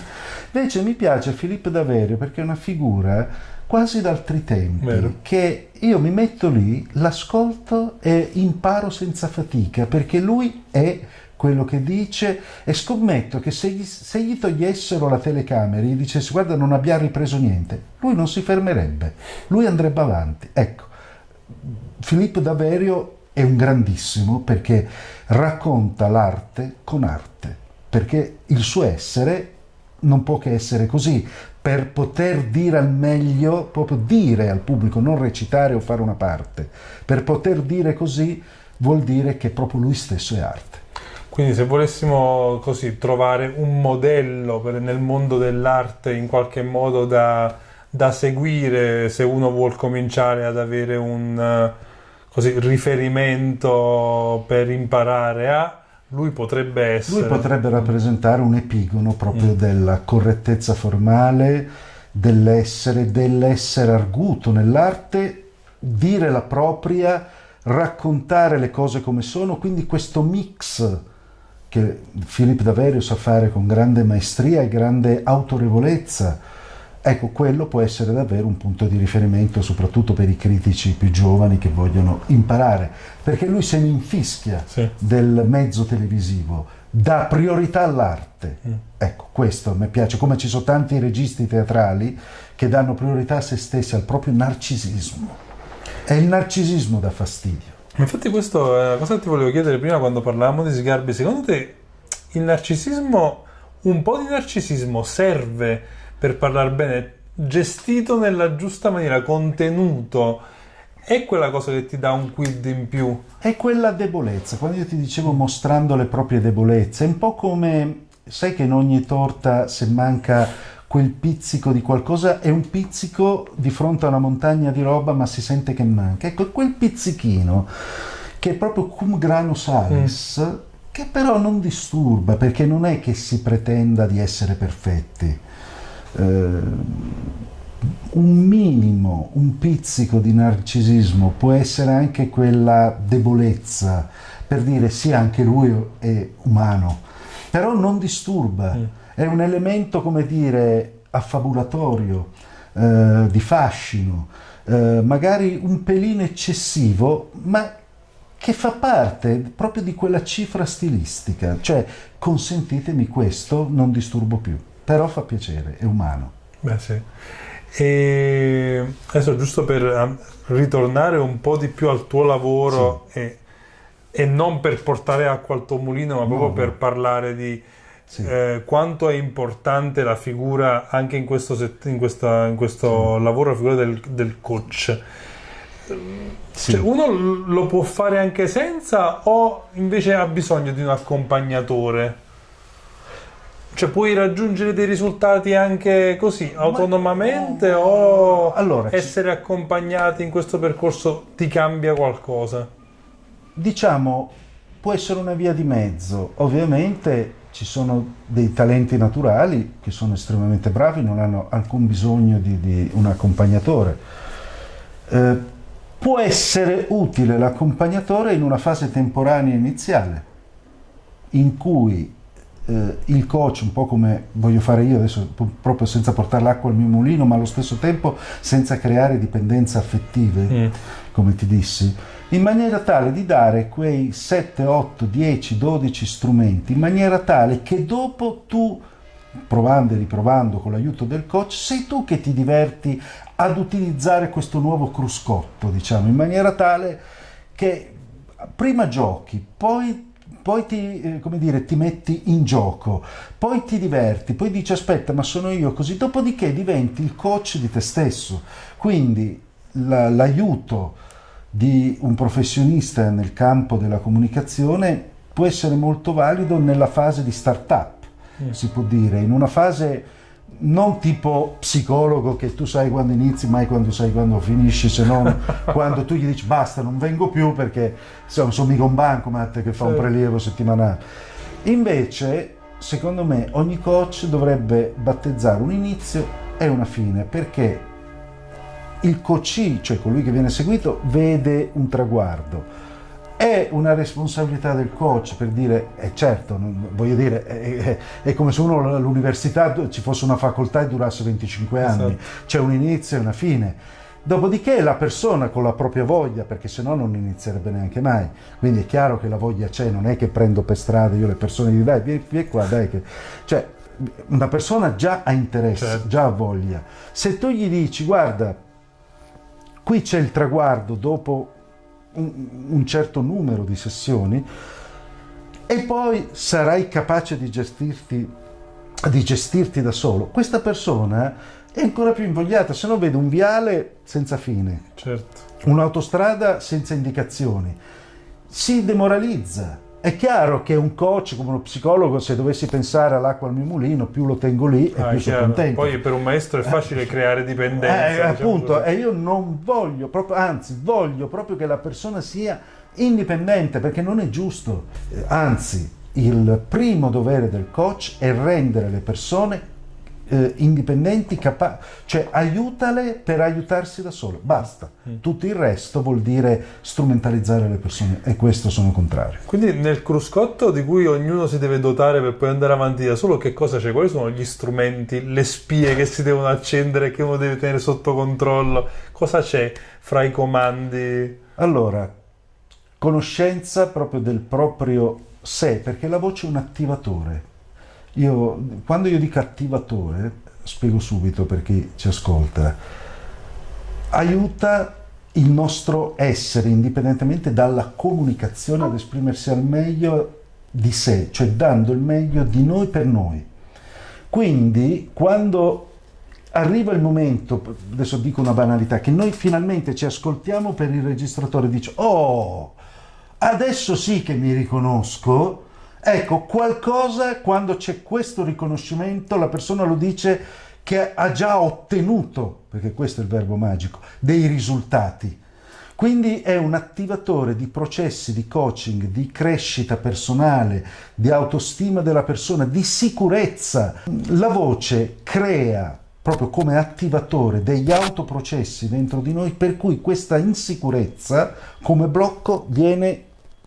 Invece mi piace Filippo Daverio perché è una figura quasi d'altri tempi, Vero. che io mi metto lì, l'ascolto e imparo senza fatica, perché lui è quello che dice e scommetto che se gli, se gli togliessero la telecamera e gli dicesse guarda non abbiamo ripreso niente, lui non si fermerebbe, lui andrebbe avanti. Ecco, Filippo Daverio è un grandissimo perché racconta l'arte con arte, perché il suo essere non può che essere così, per poter dire al meglio, proprio dire al pubblico, non recitare o fare una parte, per poter dire così vuol dire che proprio lui stesso è arte. Quindi se volessimo così trovare un modello per, nel mondo dell'arte in qualche modo da, da, seguire, se uno vuol cominciare ad avere un così, riferimento per imparare a, lui potrebbe essere... Lui potrebbe rappresentare un epigono proprio mm. della correttezza formale, dell'essere, dell'essere arguto nell'arte, dire la propria, raccontare le cose come sono, quindi questo mix che Filippo Daverio sa fare con grande maestria e grande autorevolezza, ecco, quello può essere davvero un punto di riferimento soprattutto per i critici più giovani che vogliono imparare, perché lui se ne infischia sì. del mezzo televisivo, dà priorità all'arte. Mm. Ecco, questo mi piace, come ci sono tanti registi teatrali che danno priorità a se stessi, al proprio narcisismo. È il narcisismo da fastidio. Infatti questo è una cosa che ti volevo chiedere prima quando parlavamo di Sgarbi. Secondo te il narcisismo, un po' di narcisismo serve per parlare bene, gestito nella giusta maniera, contenuto, è quella cosa che ti dà un quid in più? È quella debolezza. Quando io ti dicevo mostrando le proprie debolezze, è un po' come, sai che in ogni torta se manca quel pizzico di qualcosa è un pizzico di fronte a una montagna di roba ma si sente che manca. Ecco, quel pizzichino che è proprio cum grano salis, mm. che però non disturba perché non è che si pretenda di essere perfetti. Eh, un minimo, un pizzico di narcisismo può essere anche quella debolezza per dire sì, anche lui è umano, però non disturba. Mm è un elemento, come dire, affabulatorio, eh, di fascino, eh, magari un pelino eccessivo, ma che fa parte proprio di quella cifra stilistica, cioè consentitemi questo, non disturbo più, però fa piacere, è umano. Beh sì. E adesso giusto per um, ritornare un po' di più al tuo lavoro sì. e, e, non per portare acqua al tuo mulino, ma no, proprio no. per parlare di sì. eh, quanto è importante la figura anche in questo, in questa, in questo sì. lavoro, la figura del, del coach. Sì. Cioè, uno lo può fare anche senza o invece ha bisogno di un accompagnatore? Cioè puoi raggiungere dei risultati anche così, autonomamente Ma, o allora, essere accompagnati in questo percorso ti cambia qualcosa? Diciamo, può essere una via di mezzo. Ovviamente ci sono dei talenti naturali che sono estremamente bravi, non hanno alcun bisogno di, di un accompagnatore. Eh, può essere utile l'accompagnatore in una fase temporanea iniziale, in cui eh, il coach, un po' come voglio fare io adesso, proprio senza portare l'acqua al mio mulino, ma allo stesso tempo senza creare dipendenze affettive, mm. come ti dissi, in maniera tale di dare quei 7, 8, 10, 12 strumenti, in maniera tale che dopo tu, provando e riprovando con l'aiuto del coach, sei tu che ti diverti ad utilizzare questo nuovo cruscotto, diciamo, in maniera tale che prima giochi, poi poi ti, eh, dire, ti, metti in gioco, poi ti diverti, poi dici aspetta ma sono io così, dopodiché diventi il coach di te stesso. Quindi la, l'aiuto di un professionista nel campo della comunicazione può essere molto valido nella fase di start-up, mm. si può dire, in una fase non tipo psicologo che tu sai quando inizi, mai quando sai quando finisci, se non *laughs* quando tu gli dici basta, non vengo più perché insomma, sono mica un bancomat che fa un prelievo settimanale. Invece, secondo me, ogni coach dovrebbe battezzare un inizio e una fine perché il coach, cioè colui che viene seguito, vede un traguardo. È una responsabilità del coach per dire, eh certo, non, voglio dire, è, è, è, come se uno all'università ci fosse una facoltà e durasse 25 anni, esatto. c'è un inizio e una fine. Dopodiché la persona con la propria voglia, perché se no non inizierebbe neanche mai, quindi è chiaro che la voglia c'è, non è che prendo per strada io le persone e dico dai, vieni, vieni qua, dai, che... cioè una persona già ha interesse, certo. già ha voglia. Se tu gli dici guarda, qui c'è il traguardo dopo un, un certo numero di sessioni e poi sarai capace di gestirti, di gestirti da solo, questa persona è ancora più invogliata, se no vede un viale senza fine, certo. un'autostrada senza indicazioni, si demoralizza. È chiaro che un coach come uno psicologo, se dovessi pensare all'acqua al mio mulino, più lo tengo lì e ah, più sono contento. Poi per un maestro è facile eh, creare dipendenza. Eh, diciamo appunto, così. e io non voglio proprio, anzi, voglio proprio che la persona sia indipendente perché non è giusto. Eh, anzi, il primo dovere del coach è rendere le persone eh, indipendenti, capa- cioè aiutale per aiutarsi da solo, basta. Mm. Tutto il resto vuol dire strumentalizzare le persone e questo sono contrario. Quindi nel cruscotto di cui ognuno si deve dotare per poi andare avanti da solo, che cosa c'è? Quali sono gli strumenti, le spie che si devono accendere, che uno deve tenere sotto controllo? Cosa c'è fra i comandi? Allora, conoscenza proprio del proprio sé, perché la voce è un attivatore io, quando io dico attivatore, spiego subito per chi ci ascolta, aiuta il nostro essere, indipendentemente dalla comunicazione, ad esprimersi al meglio di sé, cioè dando il meglio di noi per noi. Quindi, quando arriva il momento, adesso dico una banalità, che noi finalmente ci ascoltiamo per il registratore e dice, oh, adesso sì che mi riconosco, Ecco, qualcosa quando c'è questo riconoscimento, la persona lo dice che ha già ottenuto, perché questo è il verbo magico, dei risultati. Quindi è un attivatore di processi di coaching, di crescita personale, di autostima della persona, di sicurezza. La voce crea proprio come attivatore degli autoprocessi dentro di noi per cui questa insicurezza come blocco viene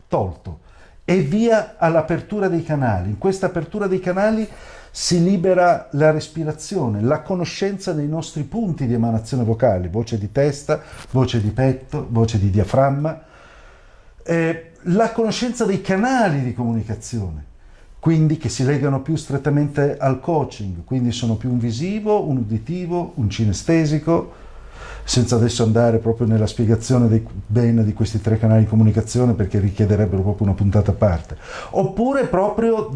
tolto e via all'apertura dei canali. In questa apertura dei canali si libera la respirazione, la conoscenza dei nostri punti di emanazione vocale, voce di testa, voce di petto, voce di diaframma, eh, la conoscenza dei canali di comunicazione, quindi che si legano più strettamente al coaching, quindi sono più un visivo, un uditivo, un cinestesico, senza adesso andare proprio nella spiegazione dei bene di questi tre canali di comunicazione perché richiederebbero proprio una puntata a parte. Oppure proprio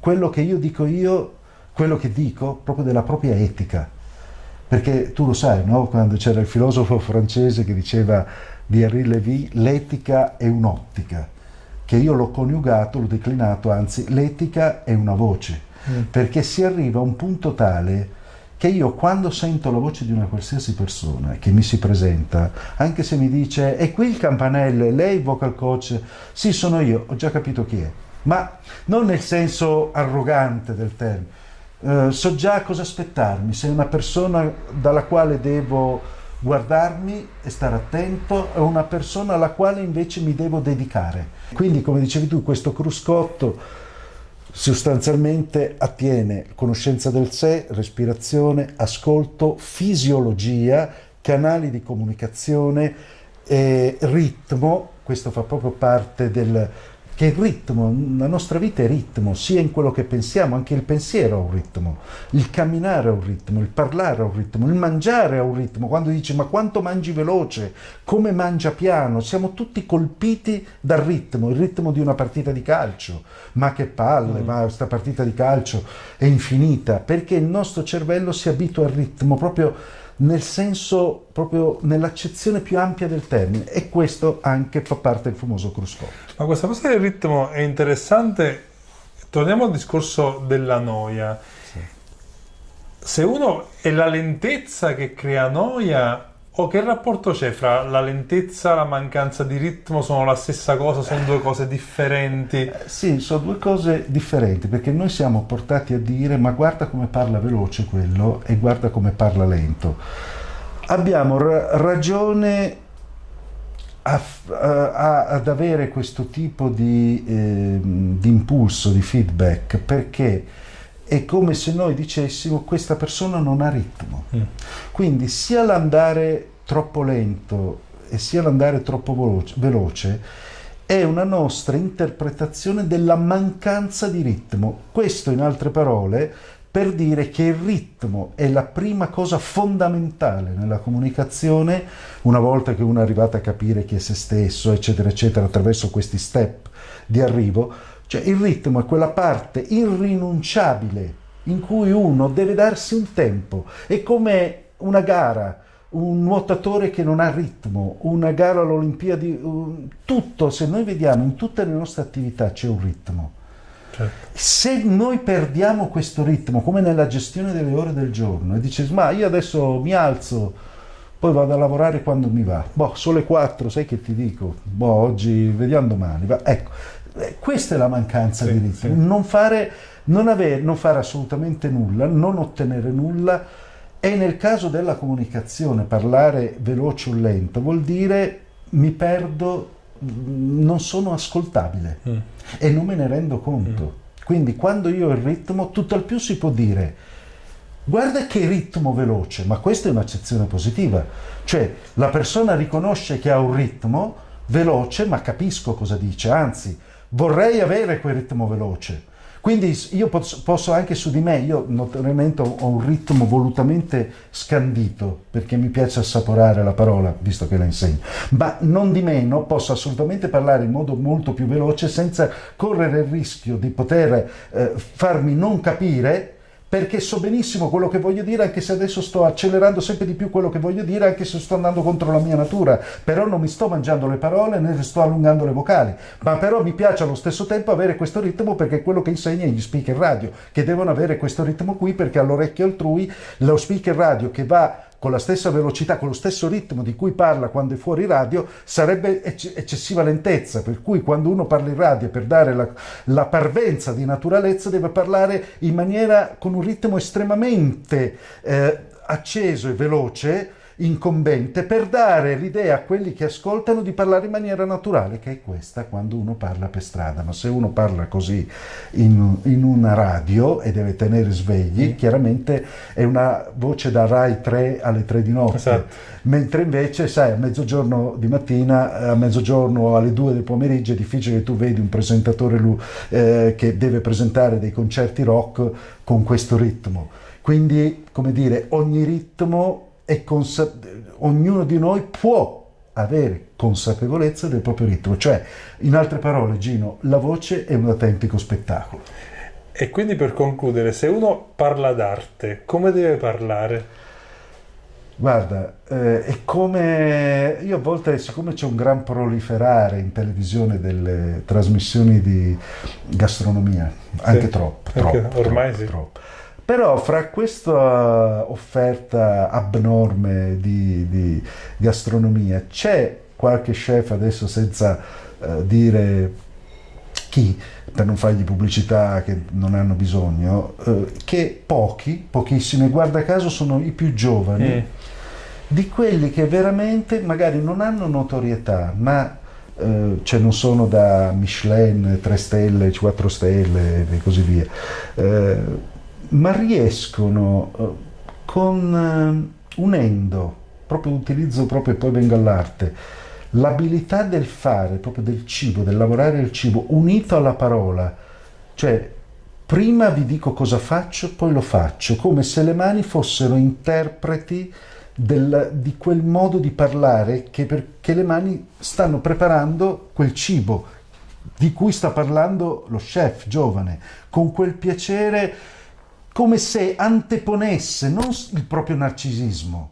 quello che io dico io, quello che dico proprio della propria etica. Perché tu lo sai, no? quando c'era il filosofo francese che diceva di Henri Lévy, l'etica è un'ottica, che io l'ho coniugato, l'ho declinato, anzi l'etica è una voce, mm. perché si arriva a un punto tale che io quando sento la voce di una qualsiasi persona che mi si presenta, anche se mi dice è qui il campanello, lei vocal coach, sì sono io, ho già capito chi è, ma non nel senso arrogante del termine, eh, so già cosa aspettarmi, se è una persona dalla quale devo guardarmi e stare attento, è una persona alla quale invece mi devo dedicare. Quindi come dicevi tu, questo cruscotto sostanzialmente attiene conoscenza del sé, respirazione, ascolto, fisiologia, canali di comunicazione, eh, ritmo, questo fa proprio parte del, che il ritmo, la nostra vita è ritmo, sia in quello che pensiamo, anche il pensiero ha un ritmo, il camminare ha un ritmo, il parlare ha un ritmo, il mangiare ha un ritmo. Quando dici ma quanto mangi veloce, come mangia piano, siamo tutti colpiti dal ritmo, il ritmo di una partita di calcio. Ma che palle, mm. ma questa partita di calcio è infinita, perché il nostro cervello si abitua al ritmo proprio nel senso proprio nell'accezione più ampia del termine e questo anche fa parte del famoso cruscotto. Ma questa cosa del ritmo è interessante. Torniamo al discorso della noia. Sì. Se uno è la lentezza che crea noia o che rapporto c'è fra la lentezza e la mancanza di ritmo? Sono la stessa cosa? Sono due cose differenti? Eh, sì, sono due cose differenti perché noi siamo portati a dire ma guarda come parla veloce quello e guarda come parla lento. Abbiamo ra- ragione a, a, ad avere questo tipo di, eh, di impulso, di feedback perché è come se noi dicessimo questa persona non ha ritmo. Mm. Quindi sia l'andare troppo lento e sia l'andare troppo veloce, veloce è una nostra interpretazione della mancanza di ritmo. Questo, in altre parole, per dire che il ritmo è la prima cosa fondamentale nella comunicazione, una volta che uno è arrivato a capire chi è se stesso, eccetera, eccetera, attraverso questi step di arrivo, cioè il ritmo è quella parte irrinunciabile in cui uno deve darsi un tempo, è come una gara, un nuotatore che non ha ritmo, una gara all'Olimpiadi, tutto, se noi vediamo in tutte le nostre attività c'è un ritmo. Certo. Se noi perdiamo questo ritmo, come nella gestione delle ore del giorno, e dici, ma io adesso mi alzo, poi vado a lavorare quando mi va, boh, sono le 4, sai che ti dico, boh, oggi vediamo domani, va. ecco, questa è la mancanza sì, di ritmo, sì. non, fare, non, avere, non fare assolutamente nulla, non ottenere nulla, e nel caso della comunicazione parlare veloce o lento vuol dire mi perdo, non sono ascoltabile mm. e non me ne rendo conto. Mm. Quindi quando io ho il ritmo, tutto al più si può dire guarda che ritmo veloce, ma questa è un'accezione positiva. Cioè la persona riconosce che ha un ritmo veloce, ma capisco cosa dice, anzi vorrei avere quel ritmo veloce. Quindi io posso anche su di me, io notoriamente ho un ritmo volutamente scandito perché mi piace assaporare la parola, visto che la insegno, ma non di meno posso assolutamente parlare in modo molto più veloce senza correre il rischio di poter eh, farmi non capire perché so benissimo quello che voglio dire, anche se adesso sto accelerando sempre di più quello che voglio dire, anche se sto andando contro la mia natura, però non mi sto mangiando le parole né sto allungando le vocali, ma però mi piace allo stesso tempo avere questo ritmo perché è quello che insegna gli speaker radio, che devono avere questo ritmo qui perché all'orecchio altrui lo speaker radio che va con la stessa velocità, con lo stesso ritmo di cui parla quando è fuori radio, sarebbe ecc- eccessiva lentezza, per cui quando uno parla in radio per dare la, la, parvenza di naturalezza deve parlare in maniera con un ritmo estremamente eh, acceso e veloce, incombente per dare l'idea a quelli che ascoltano di parlare in maniera naturale, che è questa quando uno parla per strada. Ma se uno parla così in, in una radio e deve tenere svegli, chiaramente è una voce da Rai 3 alle 3 di notte. Esatto. Mentre invece, sai, a mezzogiorno di mattina, a mezzogiorno alle 2 del pomeriggio è difficile che tu vedi un presentatore lui, eh, che deve presentare dei concerti rock con questo ritmo. Quindi, come dire, ogni ritmo consa- ognuno di noi può avere consapevolezza del proprio ritmo, cioè in altre parole Gino, la voce è un autentico spettacolo. E quindi per concludere, se uno parla d'arte, come deve parlare? Guarda, eh, è come io a volte, siccome c'è un gran proliferare in televisione delle trasmissioni di gastronomia, anche sì, troppo, troppo, ormai troppo, sì. troppo però fra questa offerta abnorme di, di gastronomia c'è qualche chef adesso senza uh, dire chi per non fargli pubblicità che non hanno bisogno, uh, che pochi, pochissimi, guarda caso sono i più giovani, mm. di quelli che veramente magari non hanno notorietà, ma uh, cioè non sono da Michelin, 3 stelle, 4 stelle e così via ma riescono eh, con eh, unendo, proprio utilizzo proprio e poi vengo all'arte, l'abilità del fare, proprio del cibo, del lavorare il cibo, unito alla parola, cioè prima vi dico cosa faccio, poi lo faccio, come se le mani fossero interpreti del, di quel modo di parlare che, perché le mani stanno preparando quel cibo di cui sta parlando lo chef giovane, con quel piacere come se anteponesse non il proprio narcisismo,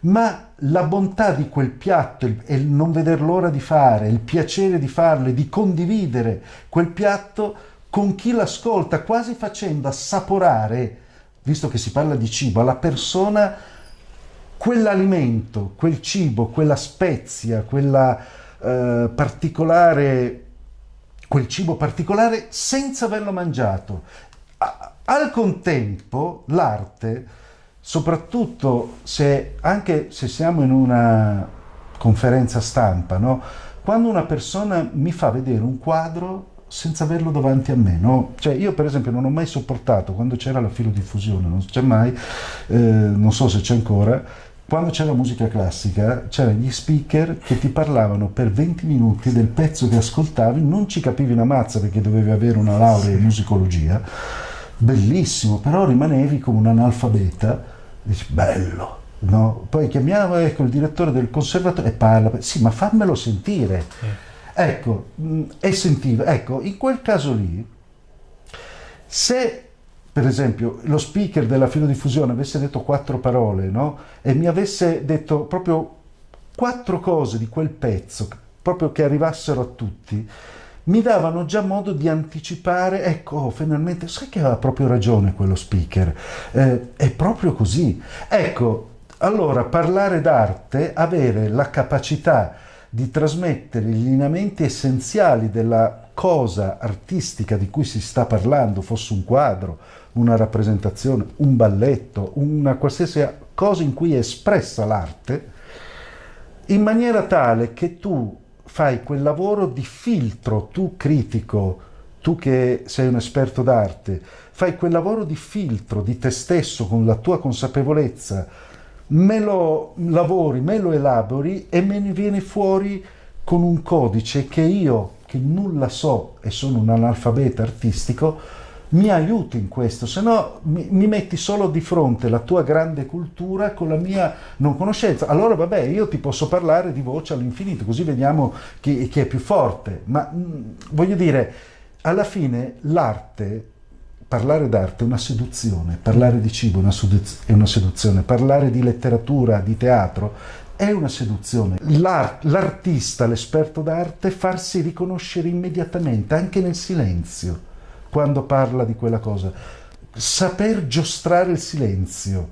ma la bontà di quel piatto e il non veder l'ora di fare, il piacere di farlo e di condividere quel piatto con chi l'ascolta, quasi facendo assaporare, visto che si parla di cibo, alla persona quell'alimento, quel cibo, quella spezia, quella eh, particolare, quel cibo particolare senza averlo mangiato al contempo l'arte, soprattutto se anche se siamo in una conferenza stampa, no? quando una persona mi fa vedere un quadro senza averlo davanti a me, no? Cioè io per esempio non ho mai sopportato quando c'era la filodiffusione, non c'è mai, eh, non so se c'è ancora, quando c'era musica classica, c'erano gli speaker che ti parlavano per 20 minuti del pezzo che ascoltavi, non ci capivi una mazza perché dovevi avere una laurea in musicologia, bellissimo, però rimanevi come un analfabeta, dici bello, no? Poi chiamiamo ecco, il direttore del conservatorio e parla, sì ma fammelo sentire. Ecco, e sentiva, ecco, in quel caso lì, se per esempio, lo speaker della filodiffusione avesse detto quattro parole no? e mi avesse detto proprio quattro cose di quel pezzo, proprio che arrivassero a tutti, mi davano già modo di anticipare, ecco, oh, finalmente, sai che aveva proprio ragione quello speaker, eh, è proprio così. Ecco, allora parlare d'arte, avere la capacità di trasmettere i lineamenti essenziali della cosa artistica di cui si sta parlando, fosse un quadro, una rappresentazione, un balletto, una qualsiasi cosa in cui è espressa l'arte, in maniera tale che tu fai quel lavoro di filtro, tu critico, tu che sei un esperto d'arte, fai quel lavoro di filtro di te stesso con la tua consapevolezza, me lo lavori, me lo elabori e me ne viene fuori con un codice che io che nulla so e sono un analfabeta artistico, mi aiuti in questo, se no mi, mi, metti solo di fronte la tua grande cultura con la mia non conoscenza. Allora vabbè, io ti posso parlare di voce all'infinito, così vediamo chi, chi, è più forte. Ma mh, mm, voglio dire, alla fine l'arte, parlare d'arte è una seduzione, parlare di cibo è una seduzione, parlare di letteratura, di teatro è una seduzione. L'art, l'artista, l'esperto d'arte, farsi riconoscere immediatamente, anche nel silenzio, quando parla di quella cosa. Saper giostrare il silenzio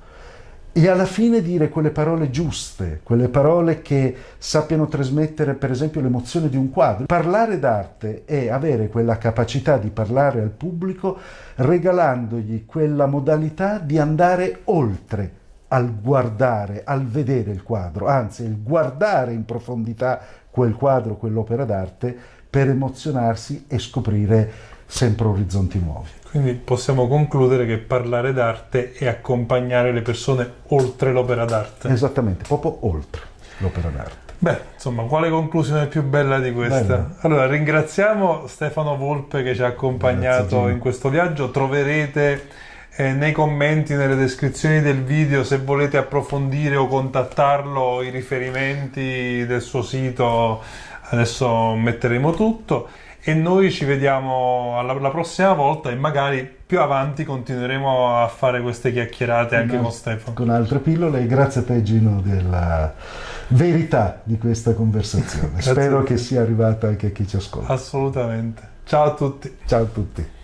e alla fine dire quelle parole giuste, quelle parole che sappiano trasmettere per esempio l'emozione di un quadro. Parlare d'arte è avere quella capacità di parlare al pubblico regalandogli quella modalità di andare oltre al guardare, al vedere il quadro, anzi il guardare in profondità quel quadro, quell'opera d'arte per emozionarsi e scoprire sempre orizzonti nuovi. Quindi possiamo concludere che parlare d'arte è accompagnare le persone oltre l'opera d'arte. Esattamente, proprio oltre l'opera d'arte. Beh, insomma, quale conclusione più bella di questa? Bella. Allora, ringraziamo Stefano Volpe che ci ha accompagnato in questo viaggio. Troverete eh, nei commenti, nelle descrizioni del video se volete approfondire o contattarlo, i riferimenti del suo sito, adesso metteremo tutto e noi ci vediamo alla, alla prossima volta e magari più avanti continueremo a fare queste chiacchierate anche no, con Stefano. Con altre pillole grazie a te Gino della verità di questa conversazione. *laughs* Spero che sia arrivata anche a chi ci ascolta. Assolutamente. Ciao a tutti. Ciao a tutti.